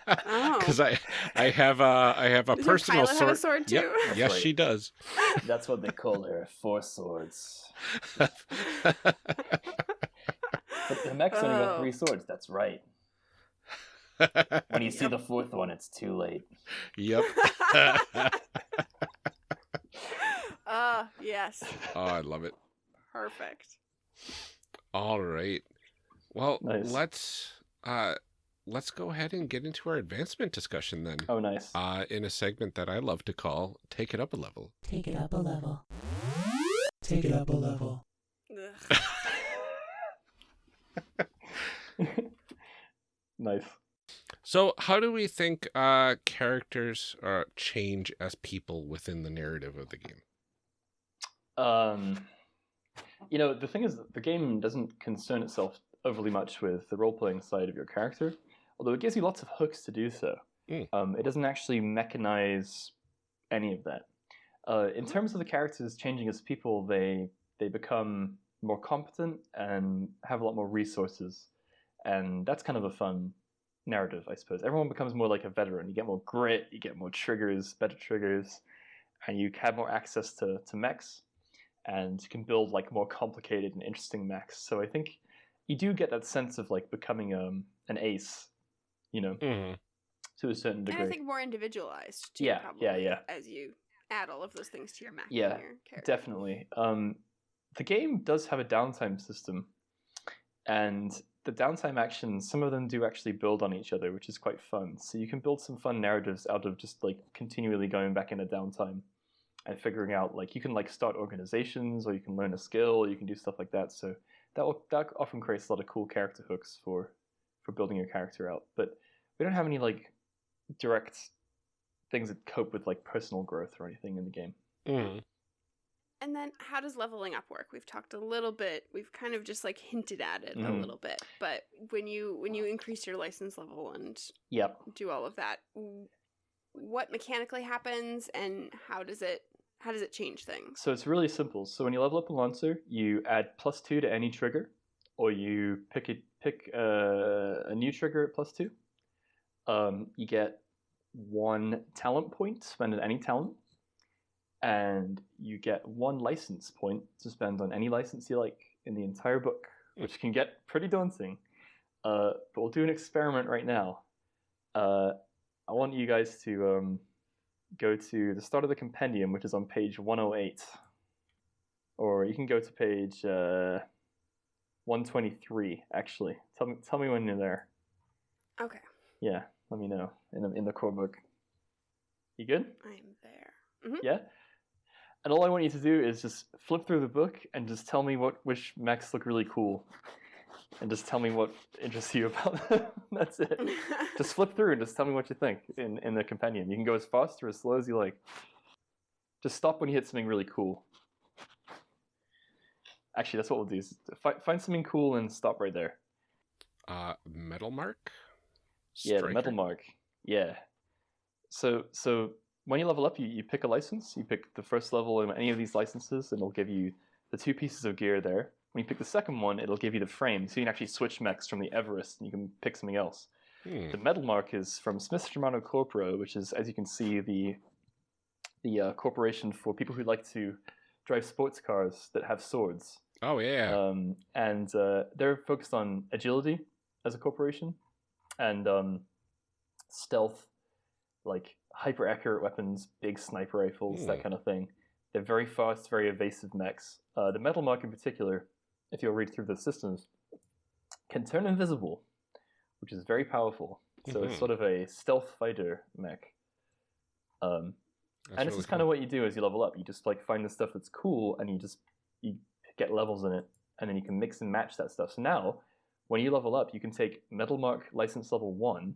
Oh.
Because I I have a I have a
Does
personal
pilot
sword.
have a sword too?
Yep. Yes,
right.
she does.
That's what they call her. Four swords. But the mech's only got
Oh.
three swords. That's right. When you see the fourth one, it's too late.
yep.
Ah, yes.
oh, I love it.
Perfect.
All right. Well,
Nice.
let's uh let's go ahead and get into our advancement discussion then.
Oh, nice.
Uh in a segment that I love to call Take It Up a Level.
Take it up a level. Take it up a level.
Nice.
So, how do we think uh characters uh change as people within the narrative of the game?
Um, you know, the thing is, the game doesn't concern itself overly much with the role playing side of your character, although it gives you lots of hooks to do so.
Mm.
Um, it doesn't actually mechanize any of that. Uh, in terms of the characters changing as people, they they become more competent and have a lot more resources, and that's kind of a fun narrative, I suppose. Everyone becomes more like a veteran. You get more grit, you get more triggers, better triggers, and you have more access to, to mechs, and you can build like more complicated and interesting mechs. So I think you do get that sense of like becoming um, an ace you know,
hmm
to a certain
And
degree.
I think more individualized too,
Yeah,
probably,
yeah, yeah.
as you add all of those things to your mech
Yeah,
and your character.
Definitely. Um, the game does have a downtime system, and the downtime actions, some of them do actually build on each other, which is quite fun. So you can build some fun narratives out of just like continually going back into downtime and figuring out like you can like start organizations or you can learn a skill or you can do stuff like that. So that will, that often creates a lot of cool character hooks for for building your character out. But we don't have any like direct things that cope with like personal growth or anything in the game.
hmm
And then how does leveling up work? We've talked a little bit. We've kind of just like hinted at it a
Mhm.
little bit. But when you when you increase your license level and
Yep.
do all of that, what mechanically happens and how does it how does it change things?
So it's really simple. So when you level up a Lancer, you add plus two to any trigger, or you pick a pick a, a new trigger at plus two. Um, you get one talent point spend on any talent, and you get one license point to spend on any license you like in the entire book, which can get pretty daunting. Uh, but we'll do an experiment right now. Uh, I want you guys to um, go to the start of the compendium, which is on page 108. Or you can go to page uh, 123, actually. Tell me, tell me when you're there.
Okay,
Yeah, let me know in the, in the core book. You good?
I'm there.
Yeah? And all I want you to do is just flip through the book and just tell me what which mechs look really cool. And just tell me what interests you about them. That's it. just flip through and just tell me what you think in, in the companion. You can go as fast or as slow as you like. Just stop when you hit something really cool. Actually, that's what we'll do. Is fi- find something cool and stop right there.
Uh, Metalmark.
Yeah, the Metalmark. Yeah. So so when you level up, you, you pick a license. You pick the first level in any of these licenses, and it'll give you the two pieces of gear there. When you pick the second one, it'll give you the frame, so you can actually switch mechs from the Everest, and you can pick something else.
Hmm.
The Metalmark is from Smith-Shimano Corpro, which is, as you can see, the the uh, corporation for people who like to drive sports cars that have swords.
Oh yeah.
Um, and uh, they're focused on agility as a corporation and um, stealth, like hyper accurate weapons, big sniper rifles,
Hmm.
that kind of thing. They're very fast, very evasive mechs. Uh, the Metalmark in particular, if you'll read through the systems, can turn invisible, which is very powerful. So it's
Mhm.
sort of a stealth fighter mech. Um, and this
really
is kind of what you do as you level up. You just like find the stuff that's cool, and you just you get levels in it, and then you can mix and match that stuff. So now, when you level up, you can take Metalmark license level one,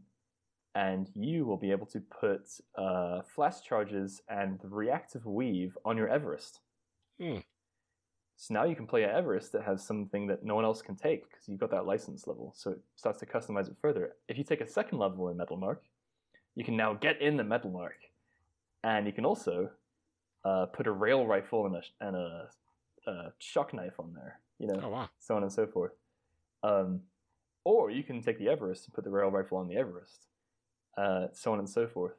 and you will be able to put uh, flash charges and the reactive weave on your Everest.
Hmm.
So now you can play an Everest that has something that no one else can take because you've got that license level. So it starts to customize it further. If you take a second level in Metalmark, you can now get in the Metalmark, and you can also uh, put a rail rifle and a and a, a shock knife on there. You know,
Oh wow.
so on and so forth. Um, or you can take the Everest and put the rail rifle on the Everest, uh, so on and so forth.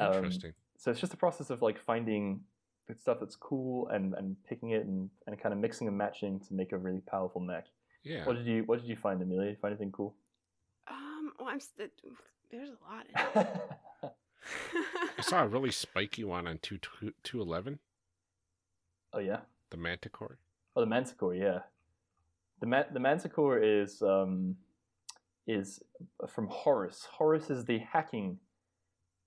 Um,
Interesting.
So it's just a process of like finding the stuff that's cool and, and picking it and, and kind of mixing and matching to make a really powerful mech.
yeah.
What did you What did you find, Amelia? Did you find anything cool?
Um, well, I'm st- there's a lot in it.
I saw a really spiky one on two two eleven.
oh yeah.
The Manticore.
Oh, the Manticore, yeah. The Ma- the Manticore is um, is from Horus. Horus is the hacking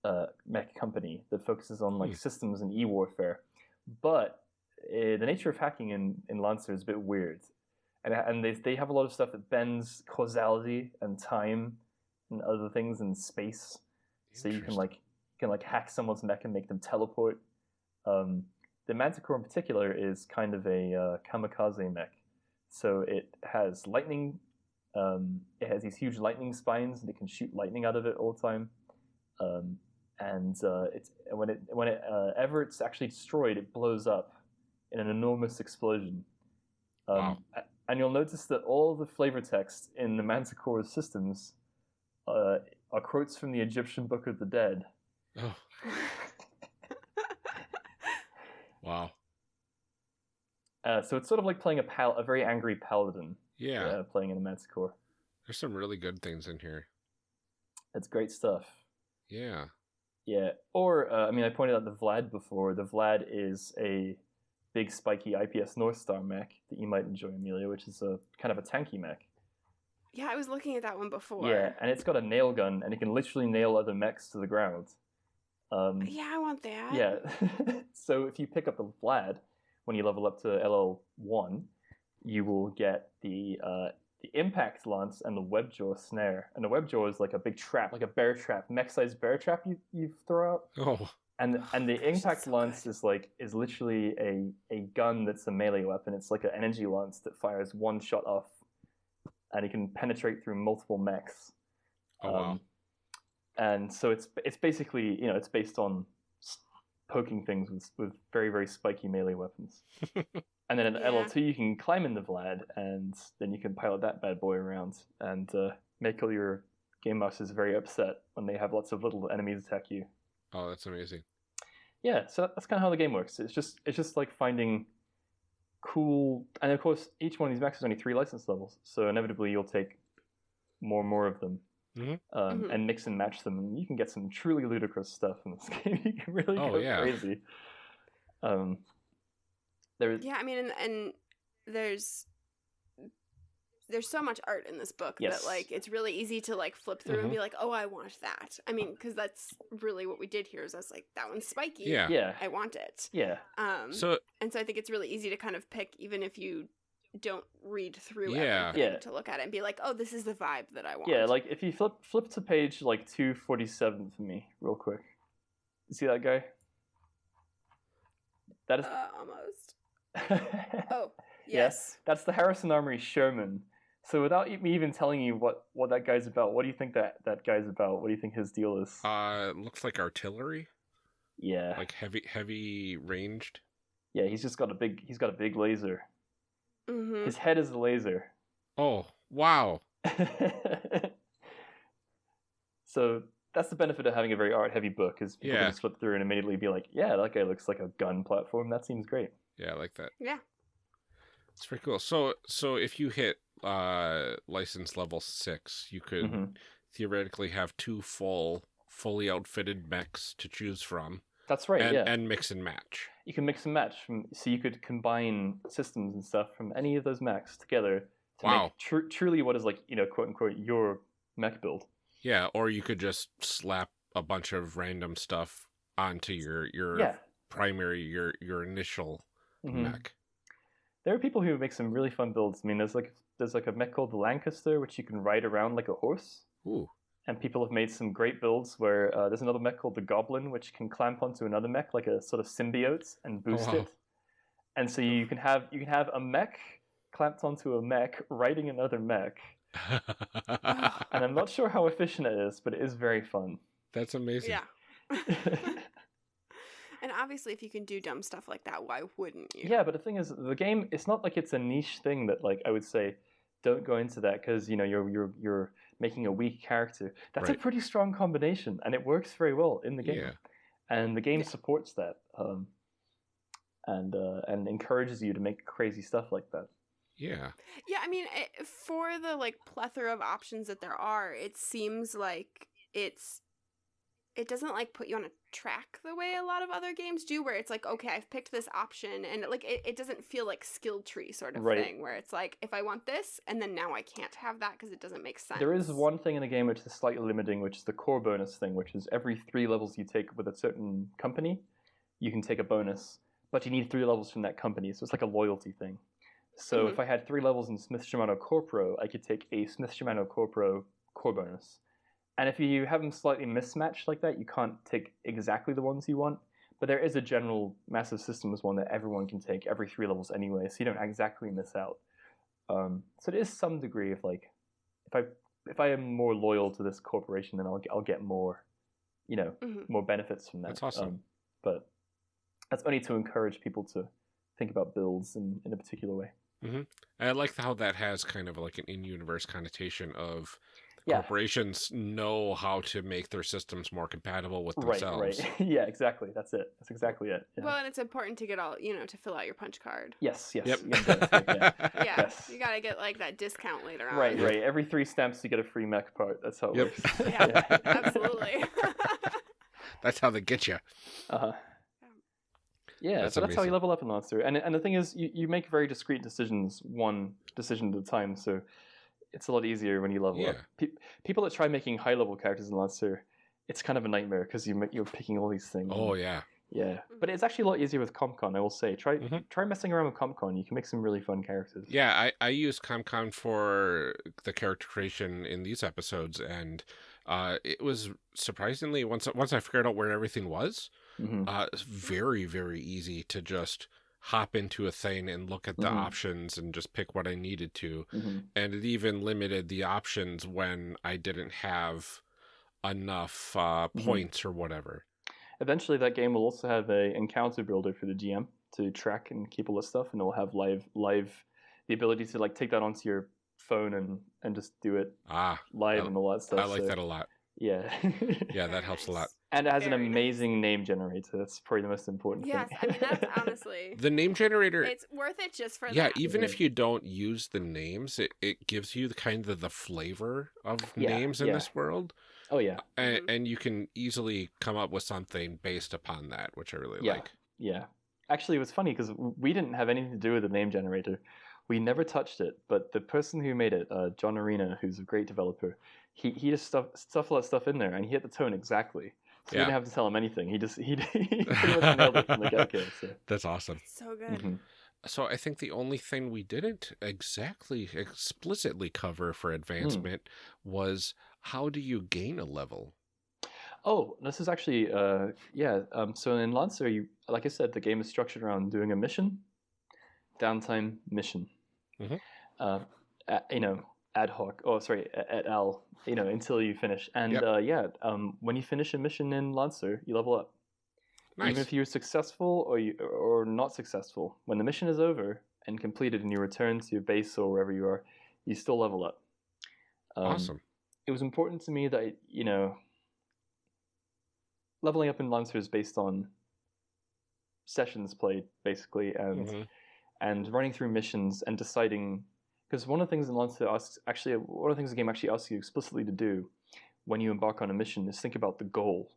uh, mech company that focuses on like
Hmm.
systems and e warfare. But uh, the nature of hacking in, in Lancer is a bit weird, and and they they have a lot of stuff that bends causality and time and other things in space. So you can like you can like hack someone's mech and make them teleport. Um, the Manticore in particular is kind of a uh, kamikaze mech. So it has lightning. Um, it has these huge lightning spines, and it can shoot lightning out of it all the time. Um, and uh, it's when it when it uh, ever it's actually destroyed, it blows up in an enormous explosion. Um,
Wow.
And you'll notice that all the flavor text in the Manticore's systems uh, are quotes from the Egyptian Book of the Dead.
Oh wow.
Uh, so it's sort of like playing a pal- a very angry paladin
Yeah.
uh, playing in a Manticore.
There's some really good things in here.
That's great stuff.
Yeah.
Yeah, or uh, I mean, I pointed out the Vlad before. The Vlad is a big spiky IPS North Star mech that you might enjoy, Amelia, which is a kind of a tanky mech.
Yeah, I was looking at that one before.
Yeah, and it's got a nail gun, and it can literally nail other mechs to the ground. Um,
Yeah, I want that.
yeah. so if you pick up the Vlad when you level up to LL one, you will get the uh, the impact lance and the webjaw snare. And the webjaw is like a big trap, like a bear trap, mech-sized bear trap you you throw out.
Oh.
And and the
gosh,
impact
so
lance
good.
is like is literally a a gun that's a melee weapon. It's like an energy lance that fires one shot off, and it can penetrate through multiple mechs.
Oh wow.
Um, and so it's it's basically you know it's based on poking things with with very very spiky melee weapons. and then in
Yeah.
LL2 you can climb in the Vlad, and then you can pilot that bad boy around and uh, make all your game masters very upset when they have lots of little enemies attack you.
Oh, that's amazing.
Yeah, so that's kind of how the game works. It's just it's just like finding cool, and of course each one of these mechs is only three license levels, so inevitably you'll take more and more of them,
Mhm.
um,
Mhm.
and mix and match them, and you can get some truly ludicrous stuff in this game. you can really
Oh,
go
yeah.
crazy. Um, there is
Yeah, I mean, and, and there's there's so much art in this book
Yes.
that like it's really easy to like flip through and be like, oh, I want that. I mean, because that's really what we did here. Is I was like, that one's spiky.
Yeah.
yeah,
I want it.
yeah,
Um,
So
and so I think it's really easy to kind of pick, even if you don't read through
Yeah.
everything
Yeah.
to look at it and be like, oh, this is the vibe that I want.
yeah. Like if you flip flip to page like two forty seven for me, real quick. You see that guy? That is.
uh, almost. Oh,
Yeah.
yes.
That's the Harrison Armory Sherman. So without me even telling you what, what that guy's about, what do you think that, that guy's about? What do you think his deal is?
uh looks like artillery,
yeah,
like heavy heavy ranged.
yeah. He's just got a big he's got a big laser.
Mm-hmm.
His head is a laser.
Oh, wow.
so that's the benefit of having a very art heavy book is people
Yeah.
can just flip through and immediately be like, yeah, that guy looks like a gun platform. That seems great.
Yeah, I like that.
Yeah.
It's pretty cool. So so if you hit uh license level 6, you could
Mhm.
theoretically have two full fully outfitted mechs to choose from
That's right.
and
yeah.
and mix and match.
you can mix and match from so you could combine systems and stuff from any of those mechs together to
Wow.
make tr- truly what is like you know quote unquote your mech build
Yeah, or you could just slap a bunch of random stuff onto your your
yeah
primary your your initial
Mhm.
mech.
there are people who make some really fun builds i mean there's like there's like a mech called the lancaster which you can ride around like a horse
Ooh.
and people have made some great builds where uh, there's another mech called the goblin which can clamp onto another mech like a sort of symbiote and boost
wow.
it and so you can have you can have a mech clamped onto a mech riding another mech and i'm not sure how efficient it is but it is very fun
That's amazing.
Yeah. and obviously, if you can do dumb stuff like that, why wouldn't you?
Yeah, but the thing is, the game it's not like it's a niche thing that like I would say, don't go into that because you know you're you're you're making a weak character. That's a pretty strong combination, and it works very well in the game.
Yeah.
And the game
Yeah.
supports that, um, and uh, and encourages you to make crazy stuff like that.
Yeah.
Yeah, I mean, it, for the like plethora of options that there are, it seems like it's it doesn't like put you on a track the way a lot of other games do where it's like okay i've picked this option and like it, it doesn't feel like skill tree sort of
Right.
thing where it's like if i want this and then now i can't have that because it doesn't make sense
There is one thing in the game which is slightly limiting, which is the core bonus thing, which is every three levels you take with a certain company, you can take a bonus, but you need three levels from that company, so it's like a loyalty thing. So
Mhm.
if I had three levels in Smith-Shimano Corpro, I could take a Smith-Shimano Corpro core bonus. And if you have them slightly mismatched like that, you can't take exactly the ones you want. But there is a general massive systems one that everyone can take every three levels anyway, so you don't exactly miss out. Um, so there is some degree of like, if I if I am more loyal to this corporation, then I'll I'll get more, you know,
Mhm.
more benefits from that.
That's awesome.
Um, but that's only to encourage people to think about builds in, in a particular way.
And I like how that has kind of like an in-universe connotation of
Yeah.
corporations know how to make their systems more compatible with themselves.
right. right. yeah, exactly. That's it. That's exactly it. Yeah.
Well, and it's important to get all you know to fill out your punch card.
yes, yes.
Yep.
you gotta yeah.
Yeah,
Yes.
you gotta get like that discount later on.
Right, right. Every three stamps, you get a free mech part. That's how it
Yep.
works.
Yeah, absolutely.
That's how they get you.
Uh-huh. Yeah,
That's
so that's how you level up in Lancer. And and the thing is, you, you make very discrete decisions, one decision at a time. So it's a lot easier when you level up. Pe- people that try making high level characters in Lancer, it's kind of a nightmare because you make, you're picking all these things.
Oh yeah.
yeah. But it's actually a lot easier with COMP/CON. I will say, try
Mhm.
try messing around with COMP/CON. You can make some really fun characters.
Yeah, I, I use COMP/CON for the character creation in these episodes, and uh, it was surprisingly once once I figured out where everything was,
hmm
uh, it's very very easy to just hop into a thing and look at the
Mhm.
options and just pick what I needed to,
hmm
and it even limited the options when I didn't have enough uh,
Mhm.
points or whatever.
Eventually, that game will also have a encounter builder for the GM to track and keep all this stuff, and it'll have live live the ability to like take that onto your phone and and just do it
Ah,
live
I-
and all that stuff.
I like
so,
that a lot.
Yeah.
Yeah, that helps a lot.
and it has an
Very nice.
amazing name generator. That's probably the most important
yes,
thing.
I mean that's honestly
The name generator
it's worth it just for
yeah
that.
even if you don't use the names it, it gives you the kind of the flavor of
Yeah,
names in
yeah.
this world
oh yeah,
and,
Mhm.
and you can easily come up with something based upon that which i really
Yeah.
like
yeah. Actually, it was funny because we didn't have anything to do with the name generator. We never touched it, but the person who made it, uh, John Arena, who's a great developer, he he just stuffed, stuff all that stuff in there, and he hit the tone exactly. So we
Yeah.
didn't have to tell him anything. He just he, he pretty much nailed it from the get go. So.
that's awesome
so good.
mhm.
so i think the only thing we didn't exactly explicitly cover for advancement was how do you gain a level
Oh, this is actually uh yeah. Um, so in Lancer, you like I said, the game is structured around doing a mission, downtime mission.
Mhm.
Uh, a- you know, ad hoc. Oh, sorry, at al. You know, until you finish. And
Yep.
uh, yeah, um, when you finish a mission in Lancer, you level up.
nice
Even if you're successful or you or not successful, when the mission is over and completed, and you return to your base or wherever you are, you still level up. Um,
awesome
it was important to me that you know leveling up in Lancer is based on sessions played basically and
Mhm.
And running through missions and deciding because one of the things in Lancer asks actually one of the things the game actually asks you explicitly to do when you embark on a mission is think about the goal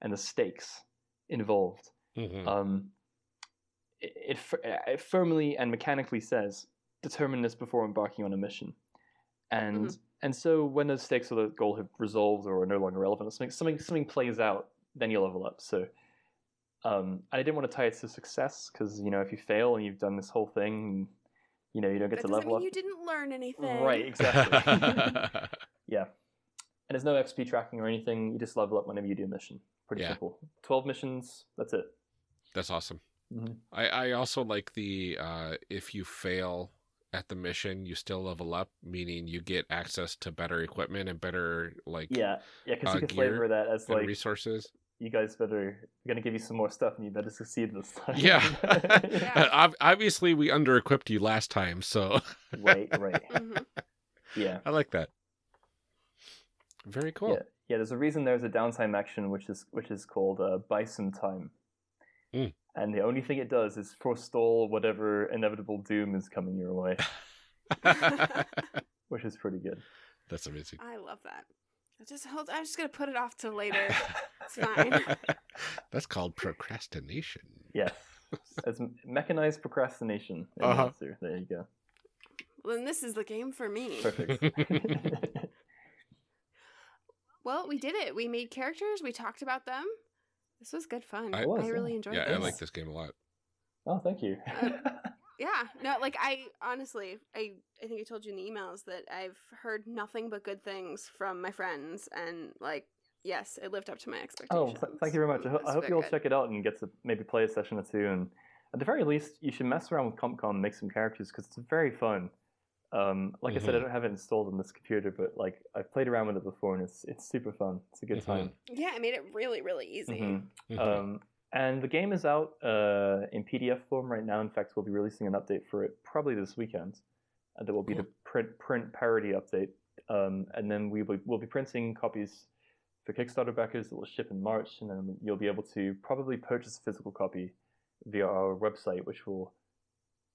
and the stakes involved.
Mhm.
um, it, it, it firmly and mechanically says determine this before embarking on a mission. And and so when those stakes or the goal have resolved or are no longer relevant something something, something plays out then you level up. So um, I didn't want to tie it to success because you know if you fail and you've done this whole thing you know you don't get
That
to level
mean
up
you didn't learn anything.
right exactly yeah and there's no XP tracking or anything you just level up whenever you do a mission pretty
Yeah.
simple 12 missions that's it
that's awesome
Mhm.
I, I also like the uh, if you fail at the mission, you still level up, meaning you get access to better equipment and better like
Yeah, yeah, because
uh,
you can
gear
flavor that as like
resources.
You guys better we're gonna give you some more stuff and you better succeed this time.
Yeah.
Yeah.
Ob- Obviously, we under equipped you last time, so
right, right.
Mhm.
Yeah.
I like that. Very cool.
Yeah. Yeah, there's a reason there's a downtime action which is which is called uh, buy some time.
Mm.
And the only thing it does is forestall whatever inevitable doom is coming your way, which is pretty good.
That's amazing.
I love that. I just hold. I'm just gonna put it off till later. It's fine.
That's called procrastination.
Yes. It's mechanized procrastination.
Uh-huh.
Monster. There you go.
Well, then this is the game for me.
Perfect.
Well, we did it. We made characters. We talked about them. This was good fun.
I-
was, I,
really
yeah.
enjoyed
yeah,
this.
I like this game a lot.
oh, thank you.
Yeah, no, like I honestly, I I think I told you in the emails that I've heard nothing but good things from my friends, and like, yes, it lived up to my
Oh,
expectations.
th- thank you very much. I, ho- I hope you all
good.
check it out and get to maybe play a session or two. And at the very least, you should mess around with COMP/CON and make some characters because it's very fun. Um, like I said, I
Mhm.
don't have it installed on this computer, but like I've played around with it before, and it's it's super fun. It's a good
Mhm.
time.
Yeah, I made it really, really easy.
Mhm.
Mhm.
Um, and the game is out uh, in PDF form right now. In fact, we'll be releasing an update for it probably this weekend. Uh, that will be the print print parody update. um, and then we will we'll be printing copies for Kickstarter backers that will ship in March, and then you'll be able to probably purchase a physical copy via our website, which will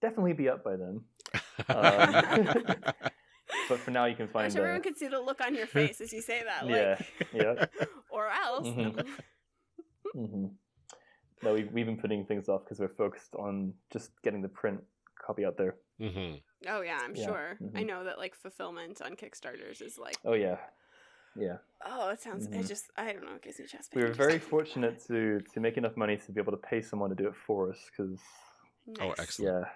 definitely be up by then. Um, but for now, you can
I
find.
wish everyone
uh,
could see the look on your face as you say that. Like,
yeah, yeah.
or else.
Mhm. hmm No, we've, we've been putting things off because we're focused on just getting the print copy out there.
hmm
Oh yeah, I'm
Yeah,
sure. I
mhm.
know that like fulfillment on Kickstarters is like,
Oh yeah, yeah.
oh, it sounds. It
Mhm.
just, I don't know, it gives me chest
We
pain
were very fortunate to to make enough money to be able to pay someone to do it for us because
it.
Oh,
Nice.
excellent.
yeah,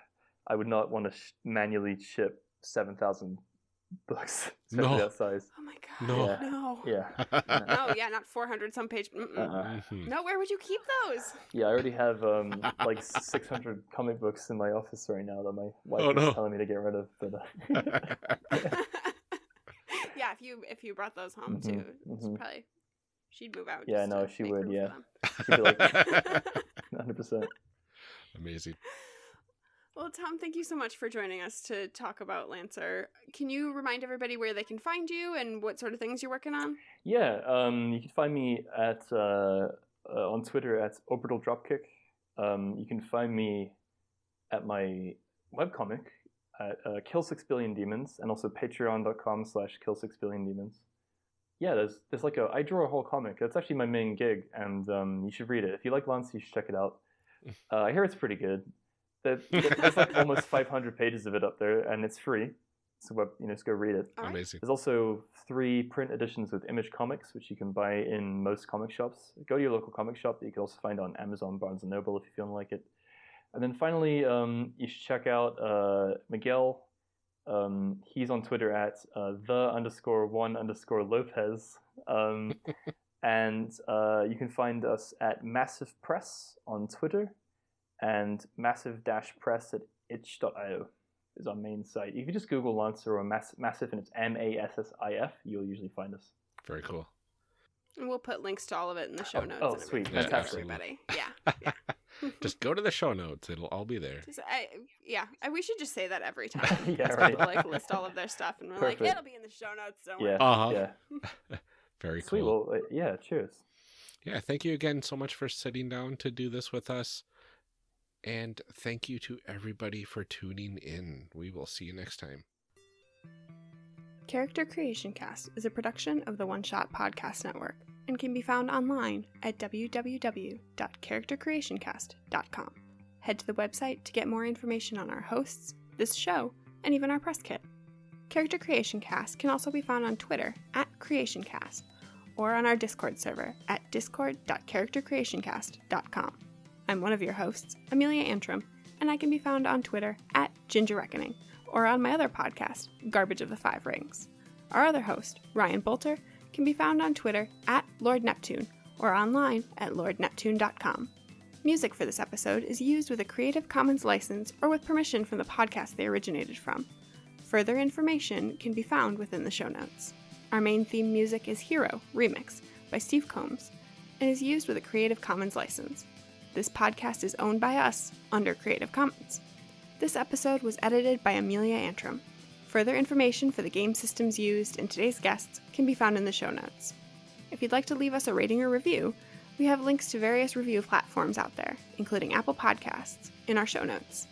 I would not want to sh- manually ship seven thousand books, especially
No.
that size.
Oh my god.
No.
Yeah.
No.
Yeah,
No, yeah, not 400 some page.
Uh-uh.
Mhm.
No, where would you keep those?
yeah. I already have um like six hundred comic books in my office right now that my wife
Oh,
is
no.
telling me to get rid of. But uh,
yeah, if you if you brought those home
Mhm,
too, it's
mhm.
probably she'd move out.
Yeah, no,
to
she would, yeah. She'd be like- hundred percent.
Amazing.
Well, Tom, thank you so much for joining us to talk about Lancer. Can you remind everybody where they can find you and what sort of things you're working on?
Yeah, um, you can find me at uh, uh, on Twitter at Orbital Dropkick. Um, you can find me at my webcomic at uh, Kill Six Billion Demons, and also Patreon.com slash Kill Six Billion Demons. Yeah, there's there's like a I draw a whole comic. That's actually my main gig, and um, you should read it. If you like Lance, you should check it out. Uh, I hear it's pretty good. There- There's like almost 500 pages of it up there, and it's free. So web, you know, just go read it.
All right.
Amazing.
There's also three print editions with Image Comics, which you can buy in most comic shops. Go to your local comic shop that you can also find on Amazon, Barnes and Noble if you feel like it. And then finally, um, you should check out uh, Miguel. Um, he's on Twitter at uh, the underscore one underscore Lopez. Um, and uh, you can find us at Massif Press on Twitter and massif dash press at itch.io is our main site. If you just Google Lancer or Mass- Massif and it's M A S S I F, you'll usually find us.
Very cool.
And we'll put links to all of it in the show
Oh,
notes.
oh,
and
sweet.
everything for
Fantastic.
Everybody. Yeah. Yeah.
Just go to the show notes. It'll all be there.
Just, I, yeah, I, we should just say that every time.
Yeah,
Just
right.
People, like list all of their stuff, and we're like, it'll be in the show notes. Don't
Yeah,
worry.
Uh-huh.
yeah.
Very
Sweet.
cool.
Well, uh, yeah. Cheers.
Yeah, thank you again so much for sitting down to do this with us. And thank you to everybody for tuning in. We will see you next time.
Character Creation Cast is a production of the One Shot Podcast Network and can be found online at www.charactercreationcast.com. Head to the website to get more information on our hosts, this show, and even our press kit. Character Creation Cast can also be found on Twitter at CreationCast or on our Discord server at discord.charactercreationcast.com. I'm one of your hosts, Amelia Antrim, and I can be found on Twitter at Ginger Reckoning or on my other podcast, Garbage of the Five Rings. Our other host, Ryan Bolter, can be found on Twitter at Lord Neptune or online at lordneptune.com. Music for this episode is used with a Creative Commons license or with permission from the podcast they originated from. Further information can be found within the show notes. Our main theme music is Hero Remix by Steve Combs and is used with a Creative Commons license. This podcast is owned by us under Creative Commons. This episode was edited by Amelia Antrim. Further information for the game systems used and today's guests can be found in the show notes. If you'd like to leave us a rating or review, we have links to various review platforms out there, including Apple Podcasts, in our show notes.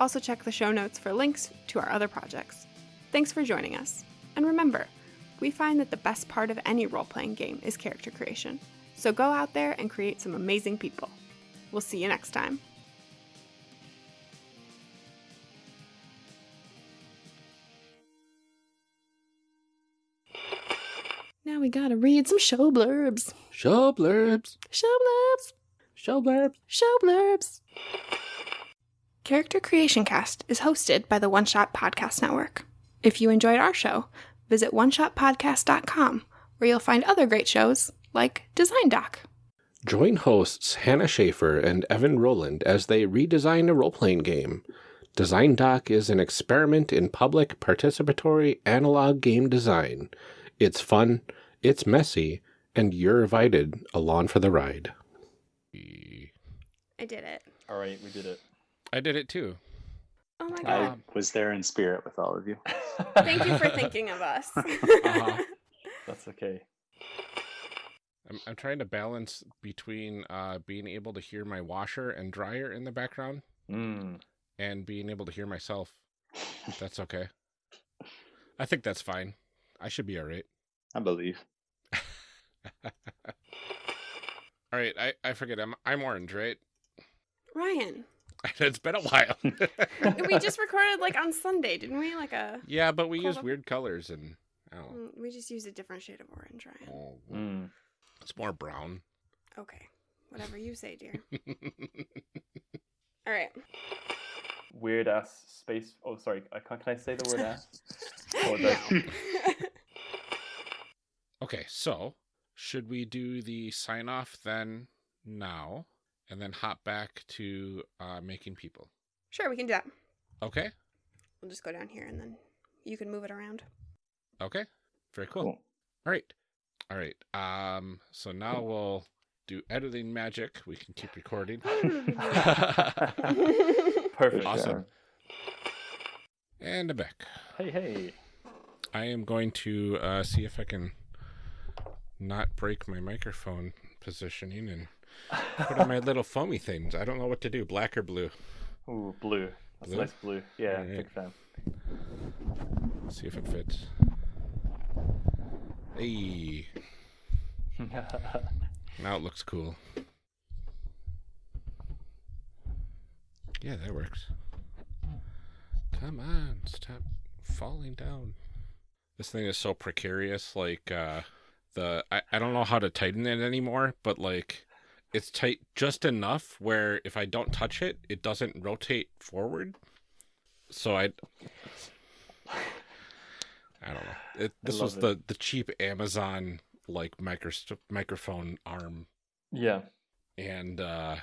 Also, check the show notes for links to our other projects. Thanks for joining us. And remember, we find that the best part of any role playing game is character creation. So go out there and create some amazing people. We'll see you next time. Now we gotta read some show blurbs.
Show blurbs.
Show blurbs.
Show blurbs.
Show blurbs. Character Creation Cast is hosted by the One Shot Podcast Network. If you enjoyed our show, visit oneshotpodcast.com where you'll find other great shows like Design Doc.
Join hosts Hannah Shaffer and Evan Rowland as they redesign a role playing game. Design Doc is an experiment in public participatory analog game design. It's fun, it's messy, and you're invited along for the ride.
I did it.
All right, we did it.
I did it too.
Oh my god.
I
was there in spirit with all of you.
Thank you for thinking of us.
Uh-huh.
That's okay.
I'm, I'm trying to balance between uh, being able to hear my washer and dryer in the background
Mm.
and being able to hear myself. That's okay. I think that's fine. I should be all right.
I believe.
all right, I, I forget. I'm I'm orange, right?
Ryan,
it's been a while.
we just recorded like on Sunday, didn't we? Like a.
yeah, but we
Hold
use
up.
weird colors and I don't know.
Mm, We just used a different shade of orange, Ryan.
Oh,
Mm.
It's more brown.
Okay. Whatever you say, dear. All right.
Weird ass space. Oh, sorry. I can't, can I say the word ass? Or the-
No.
okay, so should we do the sign off then now and then hop back to uh, making people?
sure, we can do that.
Okay.
We'll just go down here and then you can move it around.
Okay. Very cool.
Cool.
All right. All right. Um so now we'll do editing magic. We can keep recording.
Perfect.
Awesome. and I'm back.
Hey, hey.
I am going to uh, see if I can not break my microphone positioning and put on my little foamy things. I don't know what to do, black or blue.
Ooh, blue. That's
Blue?
nice blue. Yeah,
Alright.
big fan.
see if it fits. Hey, now it looks cool. Yeah, that works. Come on, stop falling down. This thing is so precarious. Like, uh, the I, I don't know how to tighten it anymore, but like, it's tight just enough where if I don't touch it, it doesn't rotate forward. So I, I don't know. It, this was
love
the the cheap Amazon like micro microphone arm
yeah.
and uh,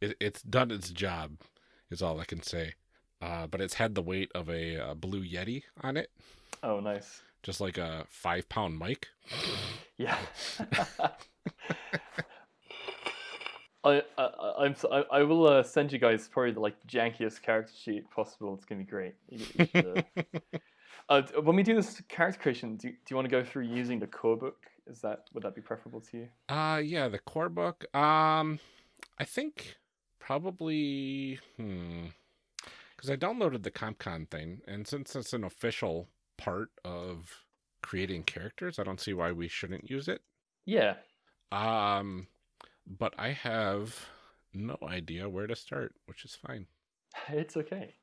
it, it's done its job, is all I can say. Uh, but it's had the weight of a, uh Blue Yeti on it,
Oh, nice.
just like a five pound mic.
Yeah. I, I I'm so- I, I will uh, send you guys probably the like jankiest character sheet possible. It's gonna be great. You- you should, uh, when we do this character creation, do, do you want to go through using the core book? Is that would that be preferable to you?
Uh, yeah, the core book. Um, I think probably hmm, because I downloaded the COMP/CON thing, and since it's an official part of creating characters, I don't see why we shouldn't use it.
Yeah.
Um, but I have no idea where to start, which is fine.
It's okay.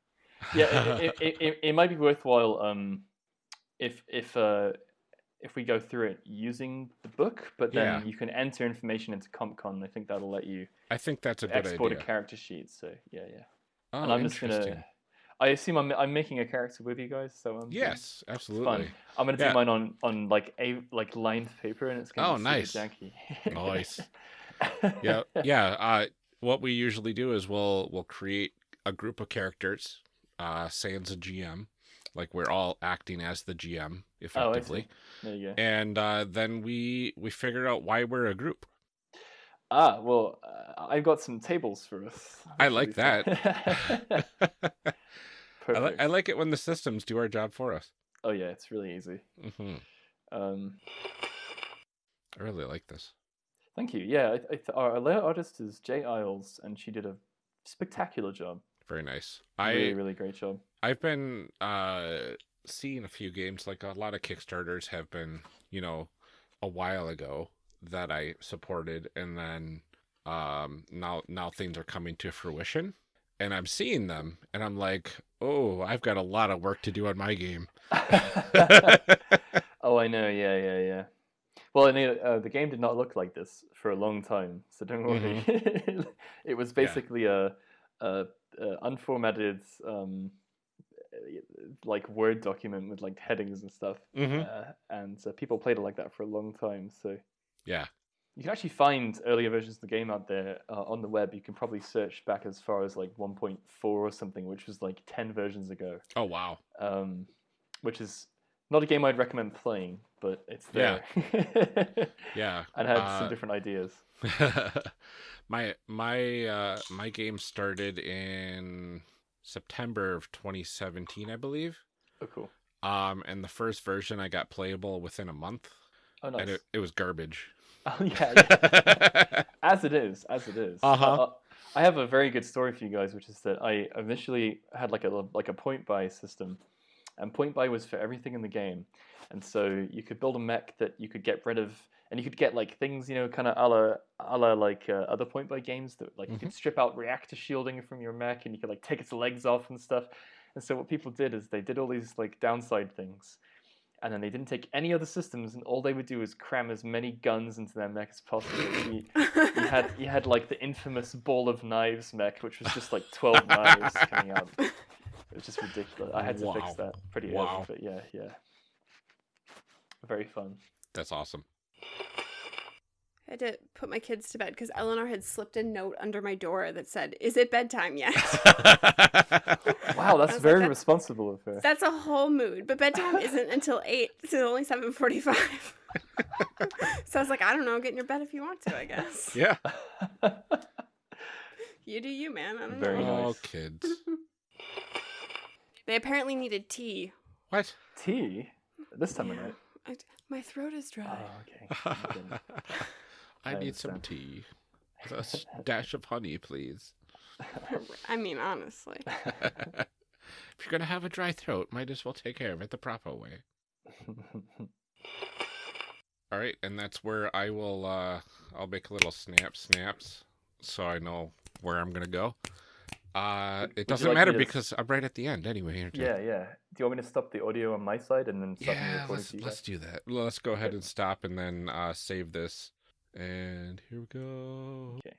Yeah, it, it, it, it might be worthwhile um, if if uh, if we go through it using the book, but then
Yeah.
you can enter information into COMP/CON. I think that'll let you
I think that's a good
export
idea.
a character sheet. So yeah, yeah.
oh,
and I'm just gonna. I assume I'm I'm making a character with you guys, so um,
Yes, absolutely.
fun. I'm gonna do
Yeah.
mine on on like a like lined paper, and it's gonna
Oh,
be
nice.
janky.
Nice. yeah, yeah. Uh, what we usually do is we'll we'll create a group of characters, uh, sans a GM, like we're all acting as the GM
Oh,
effectively,
see. There you go.
and uh, then we we figure out why we're a group.
Ah, well, uh, I've got some tables for us.
I like
that.
I, li-
Perfect.
I like it when the systems do our job for us.
Oh yeah, it's really easy.
hmm
Um,
I really like this.
thank you. Yeah, I, I th- our layout artist is Jay Isles, and she did a spectacular job.
Very nice.
really,
I
really great job.
I've been uh seeing a few games like a lot of Kickstarters have been, you know, a while ago that I supported and then um now now things are coming to fruition and I'm seeing them and I'm like, "Oh, I've got a lot of work to do on my game."
oh, I know. Yeah, yeah, yeah. Well, and uh, the game did not look like this for a long time, so don't worry. it was
Mm-hmm. Yeah.
basically a, a unformatted, um, like Word document with like headings and stuff,
hmm
uh, and uh, people played it like that for a long time. So
Yeah.
you can actually find earlier versions of the game out there uh, on the web. You can probably search back as far as like 1.4 or something, which was like 10 versions ago.
Oh, wow.
Um, which is not a game I'd recommend playing, but it's
Yeah.
there.
Yeah.
and had
uh,
some different ideas.
my my uh my game started in September of 2017, I believe.
Oh, cool.
Um, and the first version I got playable within a month,
Oh, nice.
and it, it was garbage.
Oh, yeah, yeah. as it is, as it is.
Uh-huh.
Uh, I have a very good story for you guys, which is that I initially had like a like a point buy system, and point buy was for everything in the game, and so you could build a mech that you could get rid of, and you could get like things you know kind of a la a la like uh, other point buy games that like you could strip out reactor shielding from your mech, and you could like take its legs off and stuff. And so what people did is they did all these like downside things, and then they didn't take any other systems, and all they would do is cram as many guns into their mech as possible. You, you had you had like the infamous ball of knives mech, which was just like twelve knives coming out. It was just ridiculous. I had to fix that pretty
Wow.
early, but yeah, yeah, very fun.
That's awesome.
I had to put my kids to bed because Eleanor had slipped a note under my door that said, "Is it bedtime yet?"
Wow, that's
was like,
very
"That's-
responsible of her.
That's a whole mood, but bedtime isn't until eight. It's only seven forty-five. so I was like, I don't know, get in your bed if you want to. I guess
yeah.
you do you, man. I don't
Very
know.
Oh,
nice.
kids.
They apparently needed tea.
What?
Tea this time of night.
I, my throat is dry.
Oh, okay. Okay.
I
I
need some tea. With a s- dash of honey, please.
I mean, honestly.
if you're gonna have a dry throat, might as well take care of it the proper way. All right, and that's where I will. uh I'll make a little snap snaps so I know where I'm gonna go. Uh
Would- would you
It doesn't
like
matter because I'm right at the end anyway. aren't
yeah, yeah. Do you want me to stop the audio on my side and then stop
Yeah,
recording
let's let's do that. Let's go ahead and stop and then uh save this. And here we go.
Okay.